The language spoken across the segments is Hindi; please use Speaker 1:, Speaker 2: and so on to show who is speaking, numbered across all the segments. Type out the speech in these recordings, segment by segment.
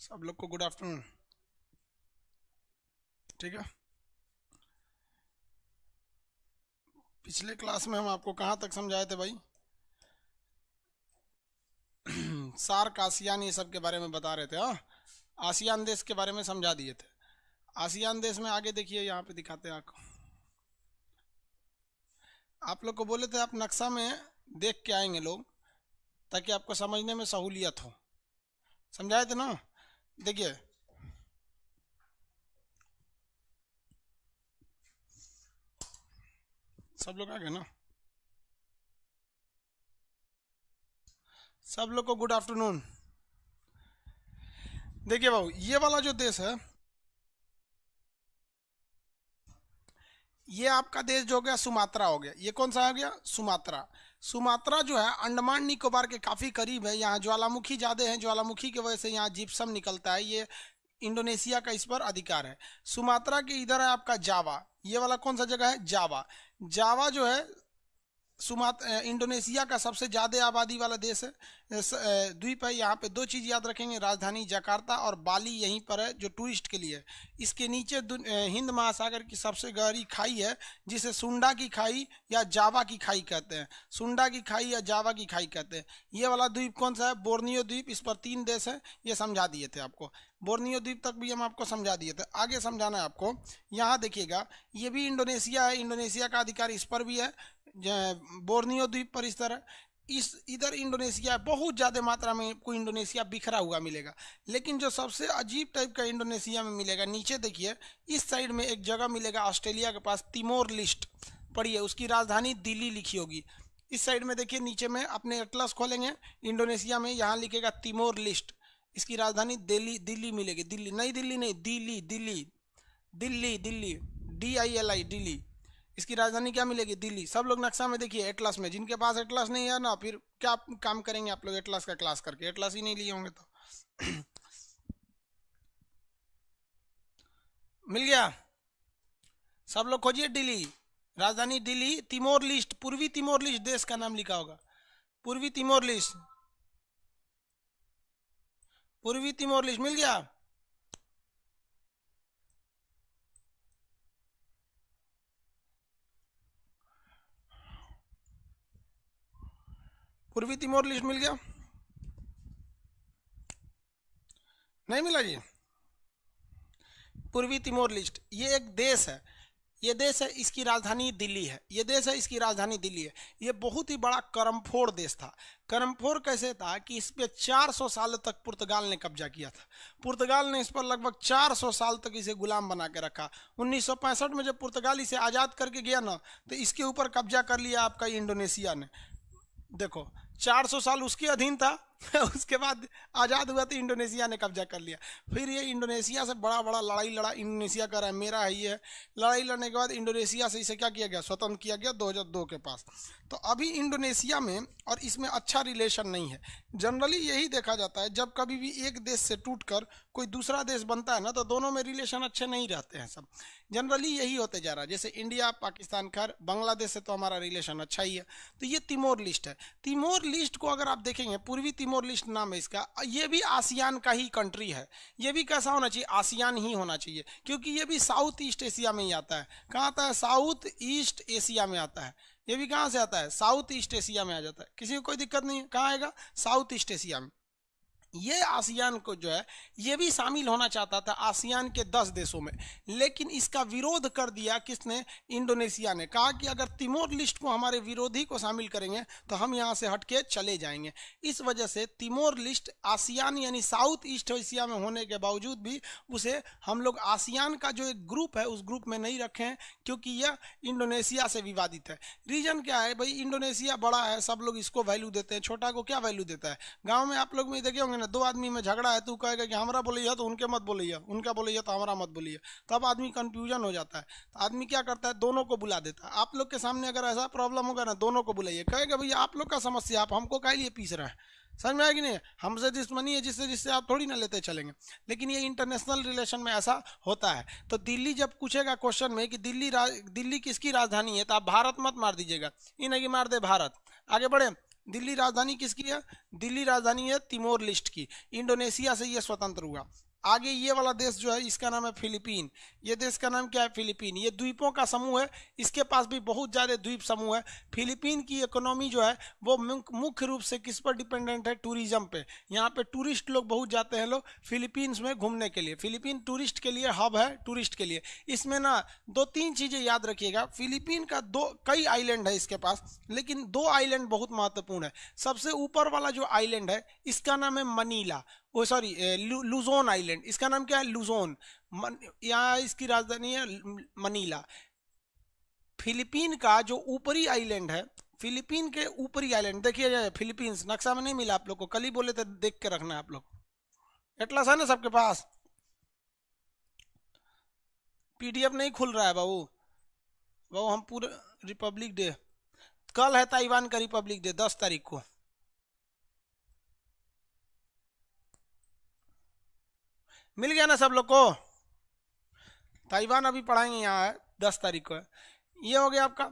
Speaker 1: सब लोग को गुड आफ्टरनून ठीक है? पिछले क्लास में हम आपको कहाँ तक समझाए थे भाई? सार्क आसियान ये सब के बारे में बता रहे थे हाँ? आसियान देश के बारे में समझा दिए थे। आसियान देश में आगे देखिए, यहाँ पे दिखाते हैं आपको। आप लोग को बोले थे, आप नक्शा में देख के आएँगे लोग, ताकि आपको समझने में सहूलियत हो। समझाए थे ना? देखिए। सब लोग आ गए ना? सब लोग को गुड आफ्टरनून देखिए बाबू, ये वाला जो देश है, ये आपका देश जो हो गया सुमात्रा हो गया। ये कौन सा हो गया? सुमात्रा। सुमात्रा जो है, अंडमान निकोबार के काफ़ी करीब है। यहाँ ज्वालामुखी ज़्यादा है, ज्वालामुखी की वजह से यहाँ जिप्सम निकलता है। ये इंडोनेशिया का इस पर अधिकार है। सुमात्रा के इधर है आपका जावा। ये वाला कौन सा जगह है? जावा। जावा जो है, सुमात इंडोनेशिया का सबसे ज़्यादा आबादी वाला देश है। द्वीप है, यहाँ पे दो चीज़ याद रखेंगे, राजधानी जकार्ता और बाली यहीं पर है, जो टूरिस्ट के लिए इसके नीचे हिंद महासागर की सबसे गहरी खाई है, जिसे सुंडा की खाई या जावा की खाई कहते हैं। सुंडा की खाई या जावा की खाई कहते हैं। ये वाला द्वीप कौन सा है? बोर्नियो द्वीप, इस पर तीन देश है, ये समझा दिए थे आपको। बोर्नियो द्वीप तक भी हम आपको समझा दिए थे। आगे समझाना है आपको, यहाँ देखिएगा, ये भी इंडोनेशिया है, इंडोनेशिया का अधिकार इस पर भी है बोर्नियो द्वीप पर इस तरह। इस इधर इंडोनेशिया, बहुत ज़्यादा मात्रा में कोई इंडोनेशिया बिखरा हुआ मिलेगा। लेकिन जो सबसे अजीब टाइप का इंडोनेशिया में मिलेगा, नीचे देखिए, इस साइड में एक जगह मिलेगा ऑस्ट्रेलिया के पास, तिमोर लिस्ट पढ़िए उसकी राजधानी दिल्ली लिखी होगी। इस साइड में देखिए, नीचे में अपने एटलस खोलेंगे, इंडोनेशिया में यहाँ लिखेगा तिमोर लिस्ट, इसकी राजधानी दिल्ली दिल्ली मिलेगी। दिल्ली, नई दिल्ली नहीं, Delhi Delhi Delhi Delhi D I L I Delhi. इसकी राजधानी क्या मिलेगी? दिल्ली। सब लोग नक्शा में देखिए एटलस में। जिनके पास एटलस नहीं है ना, फिर क्या काम करेंगे आप लोग एटलस का क्लास करके? एटलस ही नहीं लिए होंगे तो। मिल गया? सब लोग खोजिए दिल्ली। राजधानी दिल्ली तिमोर लिस्ट पूर्वी तिमोर लिस्ट देश का नाम लिखा होगा। पूर्वी तिमोर लिस्ट पूर्वी तिमोर लिस्ट मिल गया? पूर्वी तिमोर लिस्ट मिल गया। नहीं मिला जी? पूर्वी तिमोर लिस्ट, ये एक देश है। ये देश है, इसकी राजधानी दिल्ली है। ये देश है, इसकी राजधानी दिल्ली है। ये बहुत ही बड़ा करमफोड़ देश था। करमफोड़ कैसे था कि इस पर 400 साल तक पुर्तगाल ने कब्जा किया था। पुर्तगाल ने इस पर लगभग 400 साल तक इसे गुलाम बना के रखा। 1965 में जब पुर्तगाल इसे आज़ाद करके गया ना तो इसके ऊपर कब्जा कर लिया आपका इंडोनेशिया ने। देखो 400 साल उसके अधीन था, उसके बाद आज़ाद हुआ तो इंडोनेशिया ने कब्जा कर लिया। फिर ये इंडोनेशिया से बड़ा बड़ा लड़ाई लड़ा, इंडोनेशिया कर रहा है मेरा है ये। लड़ाई लड़ने के बाद इंडोनेशिया से इसे क्या किया गया? स्वतंत्र किया गया 2002 के पास। तो अभी इंडोनेशिया में और इसमें अच्छा रिलेशन नहीं है। जनरली यही देखा जाता है, जब कभी भी एक देश से टूट कर कोई दूसरा देश बनता है ना तो दोनों में रिलेशन अच्छे नहीं रहते हैं सब। जनरली यही होते जा रहा है। जैसे इंडिया पाकिस्तान खैर बांग्लादेश से तो हमारा रिलेशन अच्छा ही है। तो ये तिमोर लिस्ट है। तिमोर लिस्ट को अगर आप देखेंगे, पूर्वी तिमोर लिस्ट नाम है इसका, ये भी आसियान का ही कंट्री है। ये भी कैसा होना चाहिए? आसियान ही होना चाहिए। क्योंकि ये भी साउथ ईस्ट एशिया में ही आता है। कहाँ आता है? साउथ ईस्ट एशिया में आता है। ये भी कहाँ से आता है? साउथ ईस्ट एशिया में आ जाता है। किसी को कोई दिक्कत नहीं है। कहाँ आएगा? साउथ ईस्ट एशिया में। ये आसियान को जो है, ये भी शामिल होना चाहता था आसियान के दस देशों में। लेकिन इसका विरोध कर दिया किसने? इंडोनेशिया ने। कहा कि अगर तिमोर लिस्ट को हमारे विरोधी को शामिल करेंगे तो हम यहाँ से हटके चले जाएँगे। इस वजह से तिमोर लिस्ट आसियान यानी साउथ ईस्ट एशिया में होने के बावजूद भी उसे हम लोग आसियान का जो एक ग्रुप है, उस ग्रुप में नहीं रखें क्योंकि यह इंडोनेशिया से विवादित है। रीजन क्या है? भाई, इंडोनेशिया बड़ा है, सब लोग इसको वैल्यू देते हैं। छोटा को क्या वैल्यू देता है? गाँव में आप लोग में देखे होंगे ना दो आदमी में झगड़ा है, तू कहेगा कि हमारा बोलिए तो उनके मत बोलिए उनका बोलिए तो हमारा मत बोलिए तब आदमी कंफ्यूजन हो जाता है। तो आदमी क्या करता है? दोनों को बुला देता है। आप लोग के सामने अगर ऐसा प्रॉब्लम होगा ना, दोनों को बुलाइए। कहेगा, भैया, आप लोग का समस्या आप हमको कह लिए पीस रहे हैं? समझ में आएगी नहीं? हमसे दुश्मनी है, जिससे जिससे आप थोड़ी ना लेते चलेंगे। लेकिन ये इंटरनेशनल रिलेशन में ऐसा होता है। तो दिल्ली जब पूछेगा क्वेश्चन में कि दिल्ली दिल्ली किसकी राजधानी है तो आप भारत मत मार दीजिएगा। ये नहीं कि मार दे भारत। आगे बढ़े। दिल्ली राजधानी किसकी है? दिल्ली राजधानी है तिमोर लिस्ट की। इंडोनेशिया से यह स्वतंत्र हुआ। आगे ये वाला देश जो है, इसका नाम है फिलीपीन। ये देश का नाम क्या है? फिलीपीन। ये द्वीपों का समूह है। इसके पास भी बहुत ज़्यादा द्वीप समूह है। फिलीपीन की इकोनॉमी जो है, वो मुख्य रूप से किस पर डिपेंडेंट है? टूरिज़्म पे। यहाँ पे टूरिस्ट लोग बहुत जाते हैं लोग फिलीपींस में घूमने के लिए। फिलीपीन टूरिस्ट के लिए हब है टूरिस्ट के लिए। इसमें ना दो तीन चीज़ें याद रखिएगा। फिलीपीन का दो, कई आइलैंड है इसके पास, लेकिन दो आइलैंड बहुत महत्वपूर्ण है। सबसे ऊपर वाला जो आइलैंड है, इसका नाम है मनीला। वो सॉरी लुजोन आइलैंड, इसका नाम क्या है? लुजोन। यहाँ इसकी राजधानी है मनीला। फिलीपीन का जो ऊपरी आइलैंड है, फिलीपीन के ऊपरी आइलैंड, देखिए फिलीपींस, नक्शा में नहीं मिला आप लोग को, कल ही बोले थे देख के रखना आप लोग। एटलस है ना सबके पास? पीडीएफ नहीं खुल रहा है बाबू। बाबू, हम पूरे रिपब्लिक डे, कल है ताइवान का रिपब्लिक डे, दस तारीख को। मिल गया ना सब लोग को? ताइवान अभी पढ़ाएँगे यहाँ है दस तारीख को। है ये हो गया आपका,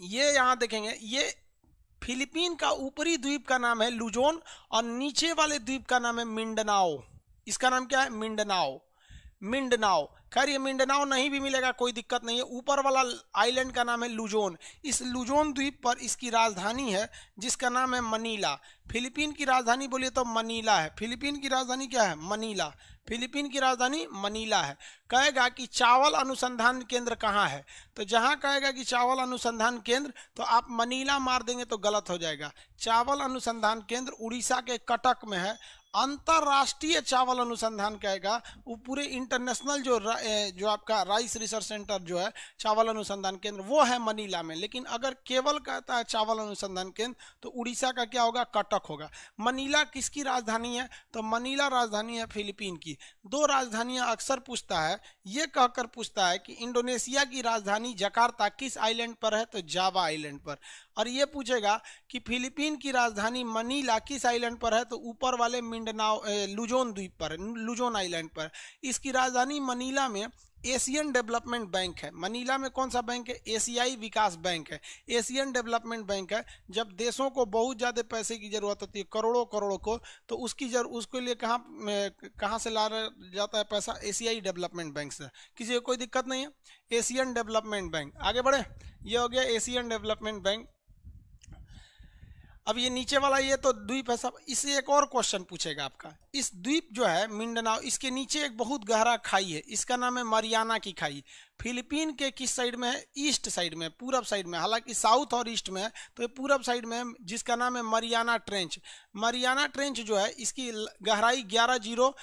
Speaker 1: ये यहाँ देखेंगे, ये फिलीपीन का ऊपरी द्वीप का नाम है लुजोन और नीचे वाले द्वीप का नाम है मिंडनाओ। इसका नाम क्या है? मिंडनाओ। मिंडनाओ खैर, ये मिंडनाओ नहीं भी मिलेगा, कोई दिक्कत नहीं है। ऊपर वाला आइलैंड का नाम है लुजोन। इस लुजोन द्वीप पर इसकी राजधानी है, जिसका नाम है मनीला। फिलीपीन की राजधानी बोलिए तो मनीला है। फिलीपीन की राजधानी क्या है? मनीला। फिलीपीन की राजधानी मनीला है। कहेगा कि चावल अनुसंधान केंद्र कहाँ है? तो जहाँ कहेगा कि चावल अनुसंधान केंद्र तो आप मनीला मार देंगे तो गलत हो जाएगा। चावल अनुसंधान केंद्र उड़ीसा के कटक में है। अंतरराष्ट्रीय चावल अनुसंधान कहेगा वो पूरे इंटरनेशनल जो जो आपका राइस रिसर्च सेंटर जो है, चावल अनुसंधान केंद्र, वो है मनीला में। लेकिन अगर केवल कहता है चावल अनुसंधान केंद्र तो उड़ीसा का क्या होगा? कटक होगा। मनीला किसकी राजधानी है? तो मनीला राजधानी है फिलीपीन की। दो राजधानियाँ अक्सर पूछता है। ये कहकर पूछता है कि इंडोनेशिया की राजधानी जकार्ता किस आइलैंड पर है? तो जावा आइलैंड पर। और ये पूछेगा कि फिलीपीन की राजधानी मनीला किस आइलैंड पर है? तो ऊपर वाले मिंडनाओ लुजोन द्वीप पर, लुजोन आइलैंड पर। इसकी राजधानी मनीला में एशियन डेवलपमेंट बैंक है। मनीला में कौन सा बैंक है? एशियाई विकास बैंक है। एशियन डेवलपमेंट बैंक है। जब देशों को बहुत ज़्यादा पैसे की ज़रूरत होती है, करोड़ों करोड़ों को तो उसकी जर, उसके लिए कहाँ कहाँ से ला जाता है पैसा? एशियाई डेवलपमेंट बैंक से। किसी को कोई दिक्कत नहीं है। Asian development bank. आगे बढ़े। ये हो गया एशियन डेवलपमेंट बैंक। अब ये नीचे वाला ये तो द्वीप है सब। इससे एक और क्वेश्चन पूछेगा आपका। इस द्वीप जो है, मिंडनाओ, इसके नीचे एक बहुत गहरा खाई है। इसका नाम है मरियाना की खाई। फिलीपीन के किस साइड में है? ईस्ट साइड में, पूरब साइड में। हालाँकि साउथ और ईस्ट में है तो ये पूरब साइड में है, जिसका नाम है मरियाना ट्रेंच। मरियाना ट्रेंच जो है, इसकी गहराई ग्यारह ज़ीरो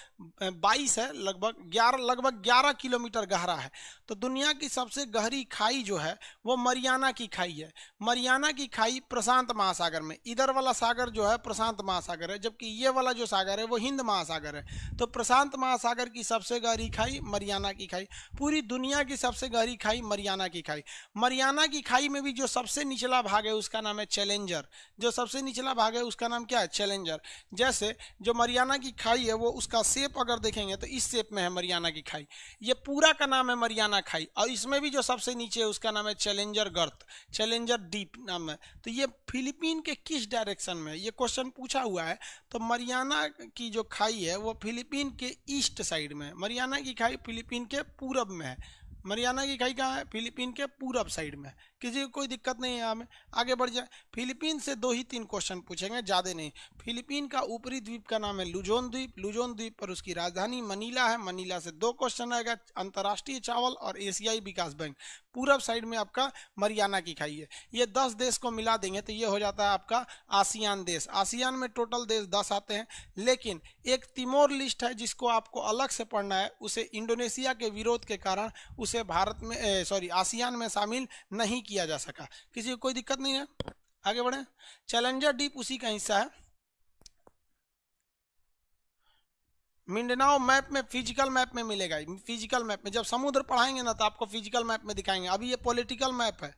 Speaker 1: बाईस है, लगभग ग्यारह लगभग ग्यारह किलोमीटर गहरा है। तो दुनिया की सबसे गहरी खाई जो है, वो मरियाना की खाई है। मरियाना की खाई प्रशांत महासागर में। इधर वाला सागर जो है, प्रशांत महासागर है, जबकि ये वाला जो सागर है, वो हिंद महासागर है। तो प्रशांत महासागर की सबसे गहरी खाई मरियाना की खाई। पूरी दुनिया की सबसे गहरी खाई मरियाना की खाई। मरियाना की खाई में भी जो सबसे निचला भाग है, उसका नाम है चैलेंजर। जो सबसे निचला भाग है, उसका नाम क्या है? चैलेंजर जैसे जो मरियाना की खाई है, वो उसका सेप अगर देखेंगे तो इस सेप में है मरियाना की खाई। ये पूरा का नाम है मरियाना खाई। और इसमें भी जो सबसे नीचे है, उसका नाम है चैलेंजर गर्त चैलेंजर डीप नाम है। तो ये फिलीपीन के किस डायरेक्शन में ये क्वेश्चन पूछा हुआ है। तो मरियाना की जो खाई है, वो फिलीपीन के ईस्ट साइड में है। मरियाना की खाई फिलीपीन के पूरब में है। मरियाना की खाई कहाँ है? फिलीपीन के पूरब साइड में किसी को कोई दिक्कत नहीं है हमें आगे बढ़ जाए। फिलीपीन से दो ही तीन क्वेश्चन पूछेंगे, ज़्यादा नहीं। फिलीपीन का ऊपरी द्वीप का नाम है लुजोन द्वीप। लुजोन द्वीप पर उसकी राजधानी मनीला है। मनीला से दो क्वेश्चन आएगा। अंतर्राष्ट्रीय चावल और एशियाई विकास बैंक। पूरब साइड में आपका मरियाना की खाई है। ये दस देश को मिला देंगे तो ये हो जाता है आपका आसियान देश। आसियान में टोटल देश दस आते हैं। लेकिन एक तिमोर लिस्ट है जिसको आपको अलग से पढ़ना है। उसे इंडोनेशिया के विरोध के कारण उसे भारत में सॉरी आसियान में शामिल नहीं किया जा सका। किसी को कोई दिक्कत नहीं है? आगे बढ़े। चैलेंजर डीप उसी का हिस्सा है। मिंडनाओ मैप में, फ़िज़िकल मैप में मिलेगा। फ़िज़िकल मैप में, जब समुद्र पढ़ाएँगे ना तो आपको फ़िज़िकल मैप में दिखाएँगे। अभी ये पॉलिटिकल मैप है।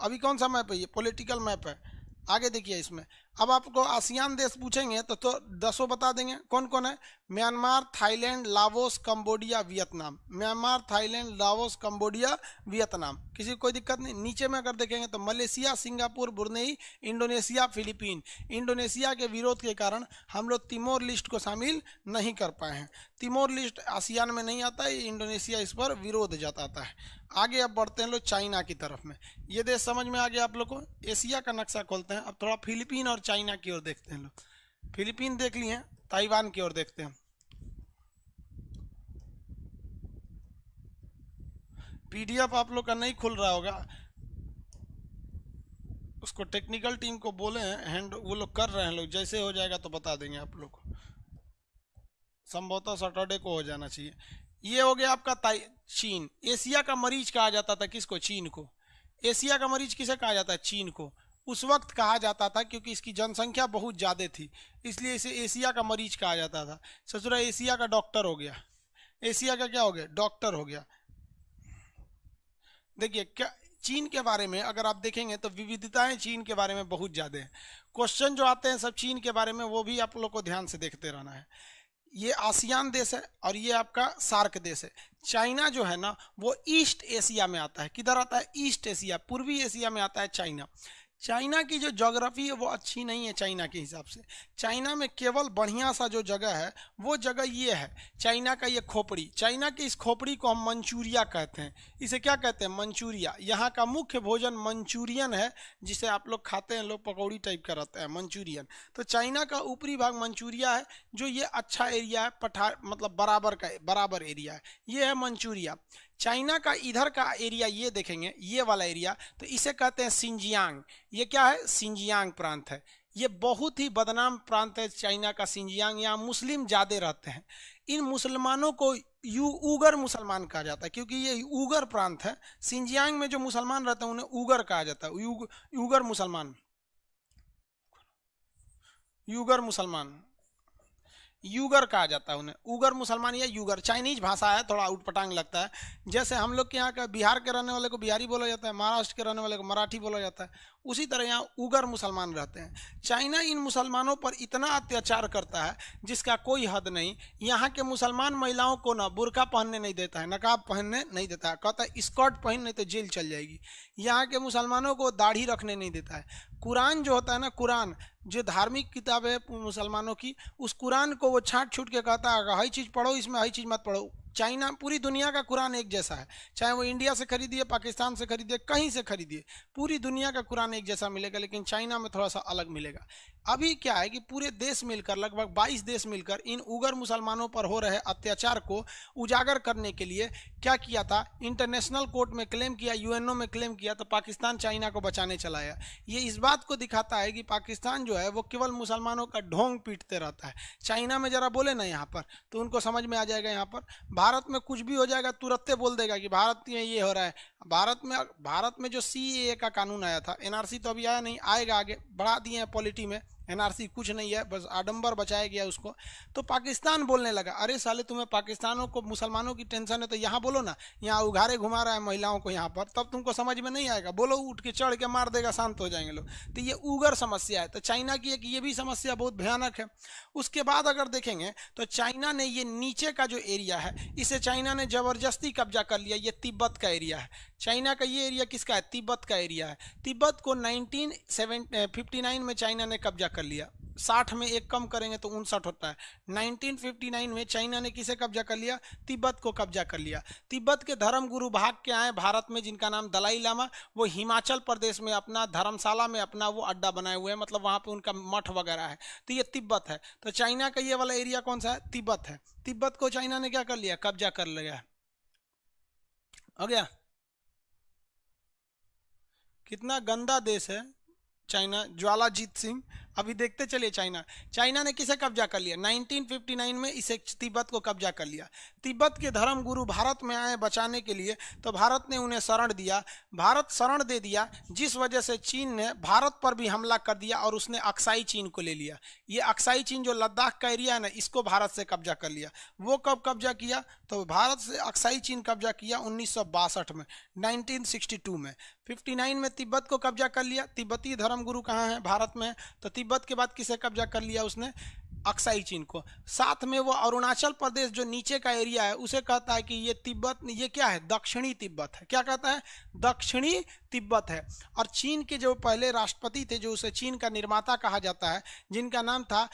Speaker 1: अभी कौन सा मैप है ये? पॉलिटिकल मैप है। आगे देखिए इसमें। अब आपको आसियान देश पूछेंगे तो, तो दसों बता देंगे। कौन कौन है? Myanmar Thailand Laos Cambodia Vietnam. Myanmar Thailand Laos Cambodia Vietnam. किसी को कोई दिक्कत नहीं। नीचे में अगर देखेंगे तो Malaysia Singapore Brunei Indonesia Philippine. Indonesia के विरोध के कारण हम लोग तिमोर लिस्ट को शामिल नहीं कर पाए हैं। तिमोर लिस्ट आसियान में नहीं आता है इंडोनेशिया इस पर विरोध जताता है। आगे अब बढ़ते हैं लोग चाइना की तरफ़ में। ये देश समझ में आ गया आप लोग को। एशिया का नक्शा खोलते हैं। अब थोड़ा फिलीपीन और चाइना की ओर देखते हैं लोग। फिलीपीन देख लिए, ताइवान की ओर देखते हैं। पीडीएफ आप लोग का नहीं खुल रहा होगा। उसको टेक्निकल टीम को बोले हैंड वो लोग कर रहे हैं लोग। जैसे हो जाएगा तो बता देंगे आप लोग को। संभवतः सैटरडे को हो जाना चाहिए। ये हो गया आपका चीन। एशिया का मरीज़ कहा जाता था किसको? चीन को। एशिया का मरीज़ किसे कहा जाता है? चीन को। उस वक्त कहा जाता था क्योंकि इसकी जनसंख्या बहुत ज़्यादा थी, इसलिए इसे एशिया का मरीज़ कहा जाता था। ससुरा, एशिया का डॉक्टर हो गया। एशिया का क्या हो गया? डॉक्टर हो गया। देखिए, क्या चीन के बारे में अगर आप देखेंगे तो विविधताएँ चीन के बारे में बहुत ज़्यादा है। क्वेश्चन जो आते हैं सब चीन के बारे में, वो भी आप लोग को ध्यान से देखते रहना है। ये आसियान देश है और ये आपका सार्क देश है। चाइना जो है ना, वो ईस्ट एशिया में आता है। किधर आता है? ईस्ट एशिया, पूर्वी एशिया में आता है चाइना। चाइना की जो जोग्राफी है, वो अच्छी नहीं है चाइना के हिसाब से। चाइना में केवल बढ़िया सा जो जगह है, वो जगह ये है, चाइना का ये खोपड़ी। चाइना की इस खोपड़ी को हम मंचूरिया कहते हैं। इसे क्या कहते हैं? मंचूरिया। यहाँ का मुख्य भोजन मंचूरियन है, जिसे आप लोग खाते हैं, लोग पकौड़ी टाइप का रहता है, मंचूरियन। तो चाइना का ऊपरी भाग मंचूरिया है, जो ये अच्छा एरिया है, पठार मतलब बराबर का, बराबर एरिया है। ये है मंचूरिया। चाइना का इधर का एरिया ये देखेंगे ये वाला एरिया तो इसे कहते हैं सिंजियांग। ये क्या है? सिंजियांग प्रांत है। ये बहुत ही बदनाम प्रांत है चाइना का सिंजियांग। यहाँ मुस्लिम ज़्यादा रहते हैं। इन मुसलमानों को यू उगर मुसलमान कहा जाता है क्योंकि ये उगर प्रांत है। सिंजियांग में जो मुसलमान रहते हैं उन्हें उगर कहा जाता है। युग, युगर मुसलमान। युगर मुसलमान। यूगर कहा जाता है उन्हें। उगर मुसलमान या यूगर। चाइनीज़ भाषा है, थोड़ा उठपटांग लगता है। जैसे हम लोग के यहाँ का बिहार के रहने वाले को बिहारी बोला जाता है, महाराष्ट्र के रहने वाले को मराठी बोला जाता है, उसी तरह यहाँ उगर मुसलमान रहते हैं। चाइना इन मुसलमानों पर इतना अत्याचार करता है, जिसका कोई हद नहीं। यहाँ के मुसलमान महिलाओं को ना बुरका पहनने नहीं देता है, नकाब पहनने नहीं देता है। कहता है, स्कर्ट पहन, नहीं तो जेल चल जाएगी। यहाँ के मुसलमानों को दाढ़ी रखने नहीं देता है। कुरान जो होता है ना, कुरान, जो धार्मिक किताब है मुसलमानों की, उस कुरान को वो छाँट छूट के कहता है हर चीज़ पढ़ो, इसमें हर चीज़ मत पढ़ो। चाइना, पूरी दुनिया का कुरान एक जैसा है। चाहे वो इंडिया से खरीदिए, पाकिस्तान से खरीदिए, कहीं से खरीदिए, पूरी दुनिया का कुरान एक जैसा मिलेगा, लेकिन चाइना में थोड़ा सा अलग मिलेगा। अभी क्या है कि पूरे देश मिलकर, लगभग 22 देश मिलकर इन उगर मुसलमानों पर हो रहे अत्याचार को उजागर करने के लिए क्या किया था? इंटरनेशनल कोर्ट में क्लेम किया, यूएनओ में क्लेम किया तो पाकिस्तान चाइना को बचाने चलाया ये इस बात को दिखाता है कि पाकिस्तान जो है, वो केवल मुसलमानों का ढोंग पीटते रहता है। चाइना में जरा बोले ना यहाँ पर तो उनको समझ में आ जाएगा यहाँ पर। भारत में कुछ भी हो जाएगा, तुरंत बोल देगा कि भारत में ये हो रहा है। भारत में भारत में जो सी का कानून आया था एनआरसी तो अभी आया नहीं, आएगा आगे, बढ़ा दिए हैं पॉलिटी में। एनआरसी कुछ नहीं है, बस आडंबर बचाया गया उसको। तो पाकिस्तान बोलने लगा, अरे साले, तुम्हें पाकिस्तानों को, मुसलमानों की टेंशन है तो यहाँ बोलो ना, यहाँ उघारे घुमा रहा है महिलाओं को यहाँ पर, तब तुमको समझ में नहीं आएगा। बोलो, उठ के चढ़ के मार देगा, शांत हो जाएँगे लोग। तो ये उगर समस्या है तो चाइना की एक ये भी समस्या बहुत भयानक है। उसके बाद अगर देखेंगे तो चाइना ने ये नीचे का जो एरिया है, इसे चाइना ने ज़बरदस्ती कब्जा कर लिया, ये तिब्बत का एरिया है। चाइना का ये एरिया किसका है? तिब्बत का एरिया है। तिब्बत को नाइनटीन सेवन में चाइना ने कब्जा कर लिया। साठ में एक कम करेंगे तो उनसठ होता है। 1959 में चाइना ने किसे कब्जा कर लिया? तिब्बत को कब्जा कर लिया। तिब्बत के धर्म गुरु भाग के आए भारत में, जिनका नाम दलाई लामा, वो हिमाचल प्रदेश में अपना धर्मशाला में अपना वो अड्डा बनाए हुए हैं मतलब वहाँ पे उनका मठ वगैरह है। तो ये तिब्बत है। तो चाइना का ये वाला एरिया कौन सा है? तिब्बत है। तिब्बत को चाइना ने क्या कर लिया? कब्जा कर लिया। हो गया? कितना गंदा देश है चाइना ज्वालाजीत सिंह। अभी देखते चलिए चाइना। चाइना ने किसे कब्जा कर लिया? 1959 में इसे तिब्बत को कब्जा कर लिया। तिब्बत के धर्म गुरु भारत में आए बचाने के लिए तो भारत ने उन्हें शरण दिया। भारत शरण दे दिया, जिस वजह से चीन ने भारत पर भी हमला कर दिया और उसने अक्साई चीन को ले लिया। ये अक्साई चीन जो लद्दाख का एरिया है ना, इसको भारत से कब्जा कर लिया। वो कब कब्जा किया? तो भारत से अक्साई चीन कब्जा किया उन्नीस सौ बासठ में, नाइनटीन में। 59 में तिब्बत को कब्जा कर लिया। तिब्बती धर्म गुरु कहाँ है? भारत में तो तिब्बत के बाद किसे कब्जा कर लिया उसने? अक्साई चीन को। साथ में वो अरुणाचल प्रदेश जो नीचे का एरिया है, उसे कहता है कि ये तिब्बत, ये क्या है? दक्षिणी तिब्बत है। क्या कहता है? दक्षिणी तिब्बत है। और चीन के जो पहले राष्ट्रपति थे, जो उसे चीन का निर्माता कहा जाता है, जिनका नाम था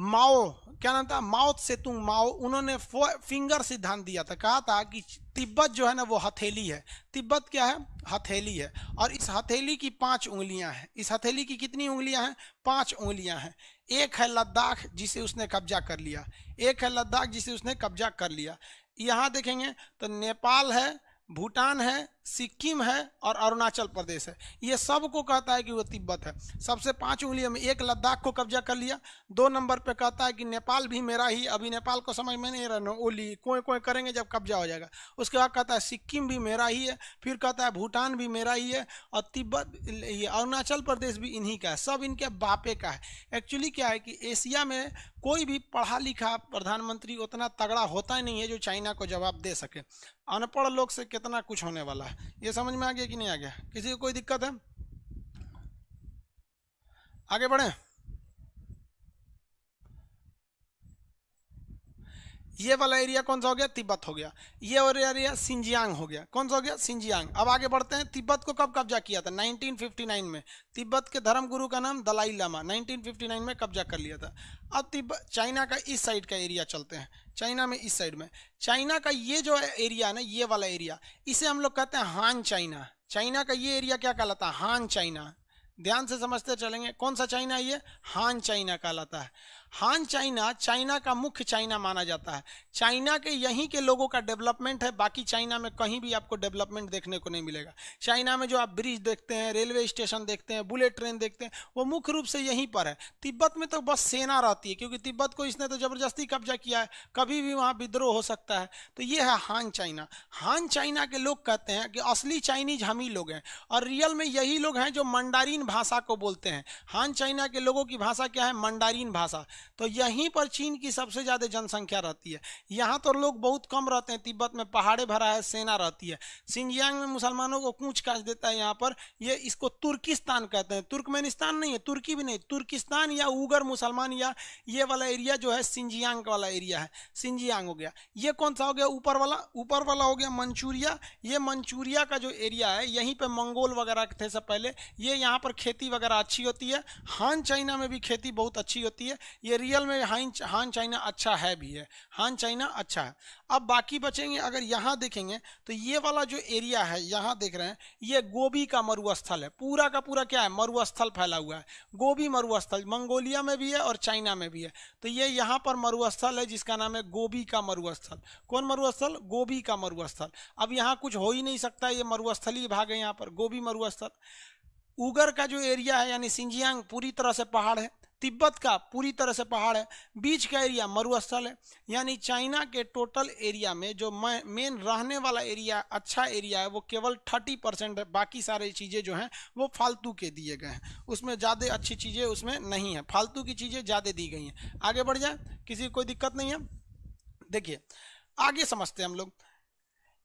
Speaker 1: माओ, क्या नाम था? माओ सेतुंग माओ, उन्होंने फिंगर सिद्धांत दिया था। कहा था कि तिब्बत जो है ना, वो हथेली है। तिब्बत क्या है? हथेली है। और इस हथेली की पाँच उंगलियाँ हैं। इस हथेली की कितनी उंगलियाँ हैं? पाँच उंगलियाँ हैं। एक है लद्दाख, जिसे उसने कब्जा कर लिया। एक है लद्दाख, जिसे उसने कब्जा कर लिया। यहाँ देखेंगे तो नेपाल है, भूटान है सिक्किम है और अरुणाचल प्रदेश है। ये सबको कहता है कि वो तिब्बत है। सबसे पाँच उंगलियों में एक लद्दाख को कब्जा कर लिया। दो नंबर पे कहता है कि नेपाल भी मेरा ही। अभी नेपाल को समझ में नहीं रहना ओली, कोई कोई करेंगे जब कब्जा हो जाएगा। उसके बाद कहता है, सिक्किम भी मेरा ही है। फिर कहता है, भूटान भी मेरा ही है और तिब्बत, ये अरुणाचल प्रदेश भी इन्हीं का है। सब इनके बापे का है। एक्चुअली क्या है कि एशिया में कोई भी पढ़ा लिखा प्रधानमंत्री, उतना तगड़ा होता ही नहीं है जो चाइना को जवाब दे सके। अनपढ़ लोग से कितना कुछ होने वाला है। ये समझ में आ गया कि नहीं आ गया? किसी को कोई दिक्कत है? आगे बढ़े। ये वाला एरिया कौन सा हो गया? तिब्बत हो गया। ये और एरिया सिंजियांग हो गया। कौन सा हो गया? सिंजियांग। अब आगे बढ़ते हैं। तिब्बत को कब कब्जा किया था? 1959 में। तिब्बत के धर्म गुरु का नाम दलाई लामा। 1959 में कब्जा कर लिया था। अब तिब्बत चाइना का इस साइड का एरिया चलते हैं। चाइना में इस साइड में। चाइना का ये जो एरिया ना, ये वाला एरिया, इसे हम लोग कहते हैं हान चाइना। चाइना का ये एरिया क्या कहलाता है? हान चाइना। ध्यान से समझते चलेंगे, कौन सा चाइना ये? हान चाइना कहलाता है। हान चाइना चाइना का मुख्य चाइना माना जाता है। चाइना के यहीं के लोगों का डेवलपमेंट है, बाकी चाइना में कहीं भी आपको डेवलपमेंट देखने को नहीं मिलेगा। चाइना में जो आप ब्रिज देखते हैं, रेलवे स्टेशन देखते हैं, बुलेट ट्रेन देखते हैं, वो मुख्य रूप से यहीं पर है। तिब्बत में तो बस सेना रहती है, क्योंकि तिब्बत को इसने तो ज़बरदस्ती कब्जा किया है। कभी भी वहाँ विद्रोह हो सकता है। तो ये है हान चाइना। हान चाइना के लोग कहते हैं कि असली चाइनीज़ हम ही लोग हैं, और रियल में यही लोग हैं जो मंडारीन भाषा को बोलते हैं। हान चाइना के लोगों की भाषा क्या है? मंडारीन भाषा। तो यहीं पर चीन की सबसे ज़्यादा जनसंख्या रहती है। यहाँ तो लोग बहुत कम रहते हैं। तिब्बत में पहाड़े भरा है, सेना रहती है। सिंजियांग में मुसलमानों को कूच काच देता है यहाँ पर। ये इसको तुर्किस्तान कहते हैं। तुर्कमेनिस्तान नहीं है, तुर्की भी नहीं, तुर्किस्तान या उगर मुसलमान या ये वाला एरिया जो है सिंजियांग वाला एरिया है। सिंजियांग हो गया। ये कौन सा हो गया? ऊपर वाला ऊपर वाला हो गया मंचूरिया। ये मंचूरिया का जो एरिया है, यहीं पर मंगोल वगैरह थे सब पहले। ये यहाँ पर खेती वगैरह अच्छी होती है। हान चाइना में भी खेती बहुत अच्छी होती है। ये रियल में हान हान चाइना अच्छा है भी है हान चाइना अच्छा है। अब बाकी बचेंगे, अगर यहाँ देखेंगे तो ये वाला जो एरिया है, यहाँ देख रहे हैं, ये गोभी का मरुस्थल है। पूरा का पूरा क्या है? मरुस्थल फैला हुआ है। गोभी मरुस्थल मंगोलिया में भी है और चाइना में भी है। तो ये यहाँ पर मरुस्थल है, जिसका नाम है गोभी का मरुस्थल। कौन मरुस्थल? गोभी का मरुस्थल। अब यहाँ कुछ हो ही नहीं सकता, ये मरुस्थल भाग है यहाँ पर, गोभी मरुस्थल। उगर का जो एरिया है, यानी सिंजियांग, पूरी तरह से पहाड़ है। तिब्बत का पूरी तरह से पहाड़ है। बीच का एरिया मरुस्थल है। यानी चाइना के टोटल एरिया में जो मेन रहने वाला एरिया अच्छा एरिया है, वो केवल थर्टी परसेंट है। बाकी सारी चीज़ें जो हैं, वो फालतू के दिए गए हैं। उसमें ज़्यादा अच्छी चीज़ें उसमें नहीं है। फालतू की चीज़ें ज़्यादा दी गई हैं। आगे बढ़ जाए, किसी कोई दिक्कत नहीं है। देखिए, आगे समझते हैं हम लोग।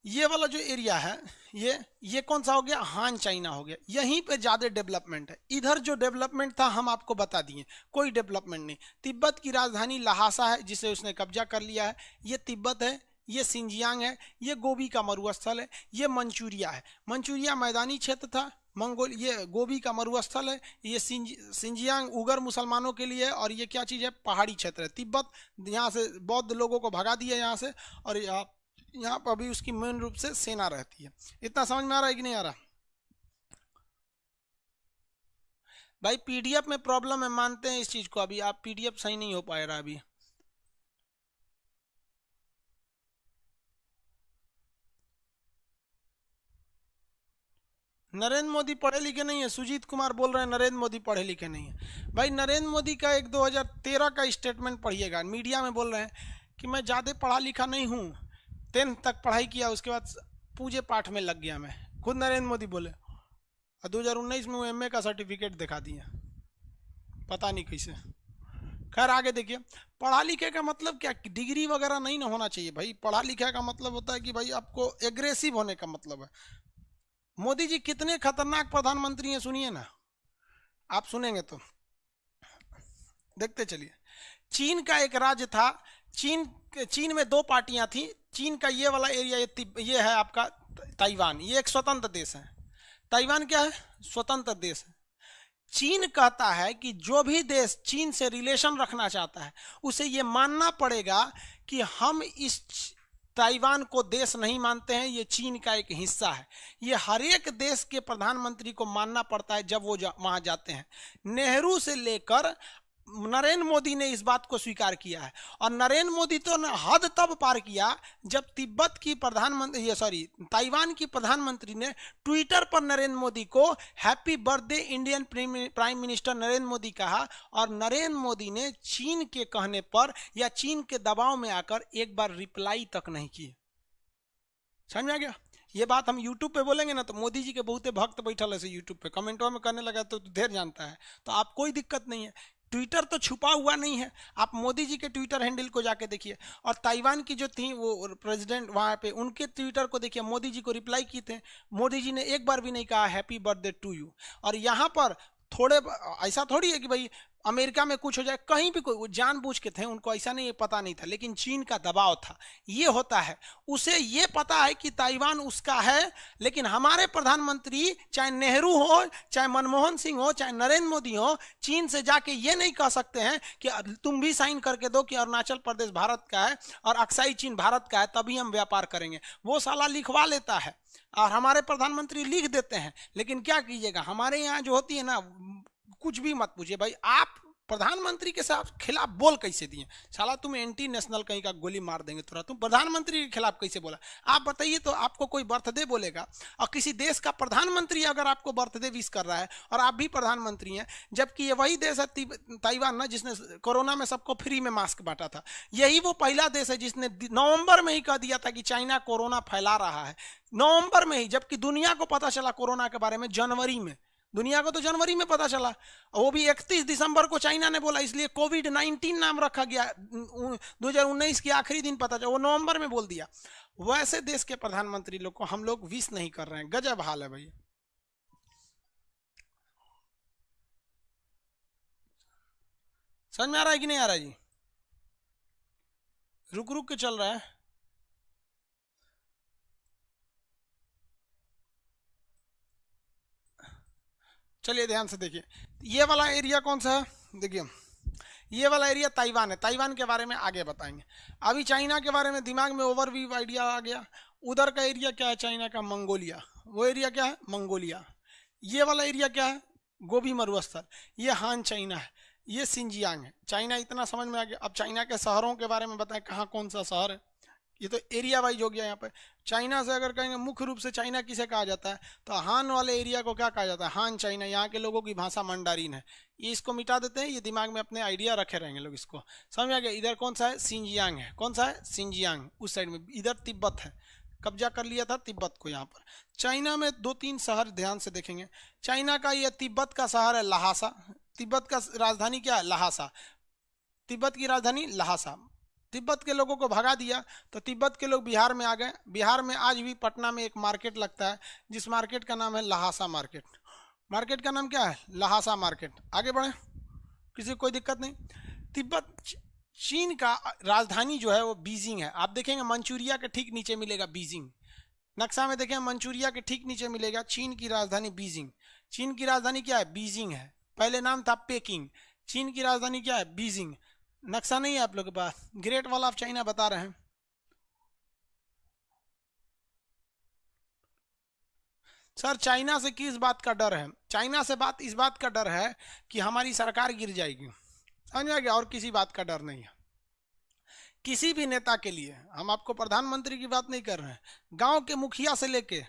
Speaker 1: ये वाला जो एरिया है, ये ये कौन सा हो गया? हान चाइना हो गया। यहीं पे ज़्यादा डेवलपमेंट है। इधर जो डेवलपमेंट था, हम आपको बता दिए। कोई डेवलपमेंट नहीं। तिब्बत की राजधानी लहासा है, जिसे उसने कब्जा कर लिया है। ये तिब्बत है, ये सिंजियांग है, ये गोभी का मरुस्थल है, ये मंचूरिया है। मंचूरिया मैदानी क्षेत्र था, मंगोल, ये गोभी का मरुस्थल है, ये सिंज सिंजियांग उगर मुसलमानों के लिए और ये क्या चीज़ है? पहाड़ी क्षेत्र है। तिब्बत यहाँ से बौद्ध लोगों को भगा दिया यहाँ से, और यहाँ पर अभी उसकी मेन रूप से सेना रहती है। इतना समझ में आ रहा है कि नहीं आ रहा? भाई पीडीएफ में प्रॉब्लम है, मानते हैं इस चीज़ को अभी। आप पीडीएफ सही नहीं हो पाए रहा अभी। नरेंद्र मोदी पढ़े लिखे नहीं है। सुजीत कुमार बोल रहे हैं, नरेंद्र मोदी पढ़े लिखे नहीं है। भाई, नरेंद्र मोदी का एक 2013 का स्टेटमेंट पढ़िएगा। मीडिया में बोल रहे हैं कि मैं ज़्यादा पढ़ा लिखा नहीं हूँ। टेंथ तक पढ़ाई किया, उसके बाद पूजे पाठ में लग गया मैं। खुद नरेंद्र मोदी बोले और दो हज़ार उन्नीस में वो एमए का सर्टिफिकेट दिखा दिया पता नहीं कैसे। खैर, आगे देखिए। पढ़ा लिखे का मतलब क्या? डिग्री वगैरह नहीं ना होना चाहिए भाई। पढ़ा लिखा का मतलब होता है कि भाई आपको एग्रेसिव होने का मतलब है। मोदी जी कितने खतरनाक प्रधानमंत्री हैं, सुनिए ना। आप सुनेंगे तो। देखते चलिए। चीन का एक राज्य था चीन चीन में दो पार्टियाँ थी। चीन का ये वाला एरिया ये, ये है आपका ताइवान। ये एक स्वतंत्र देश है। ताइवान क्या है? स्वतंत्र देश है। चीन कहता है कि जो भी देश चीन से रिलेशन रखना चाहता है उसे ये मानना पड़ेगा कि हम इस ताइवान को देश नहीं मानते हैं ये चीन का एक हिस्सा है। ये हर एक देश के प्रधानमंत्री को मानना पड़ता है जब वो जा, वहाँ जाते हैं। नेहरू से लेकर नरेंद्र मोदी ने इस बात को स्वीकार किया है। और नरेंद्र मोदी तो हद तब पार किया जब तिब्बत की प्रधानमंत्री, ये सॉरी, ताइवान की प्रधानमंत्री ने ट्विटर पर नरेंद्र मोदी को happy birthday Indian prime minister Narendra Modi कहा और नरेंद्र मोदी ने चीन के कहने पर या चीन के दबाव में आकर एक बार रिप्लाई तक नहीं की समझ में आ गया? ये बात हम यूट्यूब पे बोलेंगे ना तो मोदी जी के बहुत भक्त बैठल ऐसे यूट्यूब पे। कमेंटों में करने लगा तो ढेर जानता है। तो आप कोई दिक्कत नहीं है। ट्विटर तो छुपा हुआ नहीं है। आप मोदी जी के ट्विटर हैंडल को जाके देखिए। और ताइवान की जो थी, वो प्रेसिडेंट वहाँ पे, उनके ट्विटर को देखिए। मोदी जी को रिप्लाई किए थे। मोदी जी ने एक बार भी नहीं कहा हैप्पी बर्थडे टू यू और यहाँ पर थोड़े, ऐसा थोड़ी है कि भाई अमेरिका में कुछ हो जाए, कहीं भी कोई जानबूझ के थे, उनको ऐसा नहीं, पता नहीं था, लेकिन चीन का दबाव था। ये होता है। उसे ये पता है कि ताइवान उसका है, लेकिन हमारे प्रधानमंत्री, चाहे नेहरू हो, चाहे मनमोहन सिंह हो, चाहे नरेंद्र मोदी हो, चीन से जाके ये नहीं कह सकते हैं कि तुम भी साइन करके दो कि अरुणाचल प्रदेश भारत का है और अक्साई चीन भारत का है, तभी हम व्यापार करेंगे। वो साला लिखवा लेता है। और हमारे प्रधानमंत्री लिख देते हैं, लेकिन क्या कीजिएगा? हमारे यहाँ जो होती है ना कुछ भी मत पूछिए भाई। आप प्रधानमंत्री के साथ खिलाफ बोल कैसे दिए? साला तुम एंटी नेशनल कहीं का गोली मार देंगे थोड़ा तुम प्रधानमंत्री के खिलाफ कैसे बोला? आप बताइए तो आपको कोई बर्थडे बोलेगा? और किसी देश का प्रधानमंत्री अगर आपको बर्थडे विश कर रहा है और आप भी प्रधानमंत्री हैं, जबकि ये वही देश है ताइवान ना, जिसने कोरोना में सबको फ्री में मास्क बांटा था। यही वो पहला देश है जिसने नवंबर में ही कह दिया था कि चाइना कोरोना फैला रहा है। नवंबर में ही, जबकि दुनिया को पता चला कोरोना के बारे में, जनवरी में। दुनिया को तो जनवरी में पता चला। वो भी 31 दिसंबर को चाइना ने बोला, इसलिए कोविड 19 नाम रखा गया। 2019 के आखिरी दिन पता चला, वो नवंबर में बोल दिया। वैसे देश के प्रधानमंत्री लोग को हम लोग विश नहीं कर रहे हैं। गजब हाल है भैया समझ में आ रहा है कि नहीं आ रहा है जी? रुक रुक के चल रहा है। चलिए ध्यान से देखिए। ये वाला एरिया कौन सा है? देखिए, ये वाला एरिया ताइवान है। ताइवान के बारे में आगे बताएँगे। अभी चाइना के बारे में दिमाग में ओवरव्यू आइडिया आ गया। उधर का एरिया क्या है? चाइना का मंगोलिया। वो एरिया क्या है? मंगोलिया। ये वाला एरिया क्या है? गोभी मरुस्थल। ये हान चाइना है। ये सिंजियांग है। चाइना इतना समझ में आ गया। अब चाइना के शहरों के बारे में बताएँ, कहाँ कौन सा शहर है? ये तो एरिया वाइज हो गया यहाँ पर चाइना से अगर कहेंगे, मुख्य रूप से चाइना किसे कहा जाता है? तो हान वाले एरिया को क्या कहा जाता है? हान चाइना, यहाँ के लोगों की भाषा मंडारीन है। ये इसको मिटा देते हैं, ये दिमाग में अपने आइडिया रखे रहेंगे लोग इसको। समझ आ गया? इधर कौन सा है? सिंजियांग है। कौन सा है? सिंजियांग। उस साइड में इधर तिब्बत है। कब्जा कर लिया था तिब्बत को यहाँ पर। चाइना में दो तीन शहर ध्यान से देखेंगे। चाइना का यह तिब्बत का शहर है लहासा। तिब्बत का राजधानी क्या है? लहासा। तिब्बत की राजधानी लहासा। तिब्बत के लोगों को भगा दिया। तो तिब्बत के लोग बिहार में आ गए। बिहार में आज भी पटना में एक मार्केट लगता है, जिस मार्केट का नाम है लहासा मार्केट। मार्केट का नाम क्या है? Lhasa market. आगे बढ़े। किसी कोई दिक्कत नहीं। तिब्बत चीन का राजधानी जो है वो बीजिंग है। आप देखेंगे मंचूरिया के ठीक नीचे मिलेगा बीजिंग। नक्शा में देखें, मंचूरिया के ठीक नीचे मिलेगा चीन की राजधानी बीजिंग। चीन की राजधानी क्या है? बीजिंग है। पहले नाम था पेकिंग। चीन की राजधानी क्या है? बीजिंग। नक्शा नहीं है आप लोग के पास। ग्रेट वॉल ऑफ़ चाइना बता रहे हैं। सर चाइना से किस बात का डर है? चाइना से बात, इस बात का डर है कि हमारी सरकार गिर जाएगी। समझ गया? और किसी बात का डर नहीं है। किसी भी नेता के लिए, हम आपको प्रधानमंत्री की बात नहीं कर रहे हैं। गाँव के मुखिया से लेके,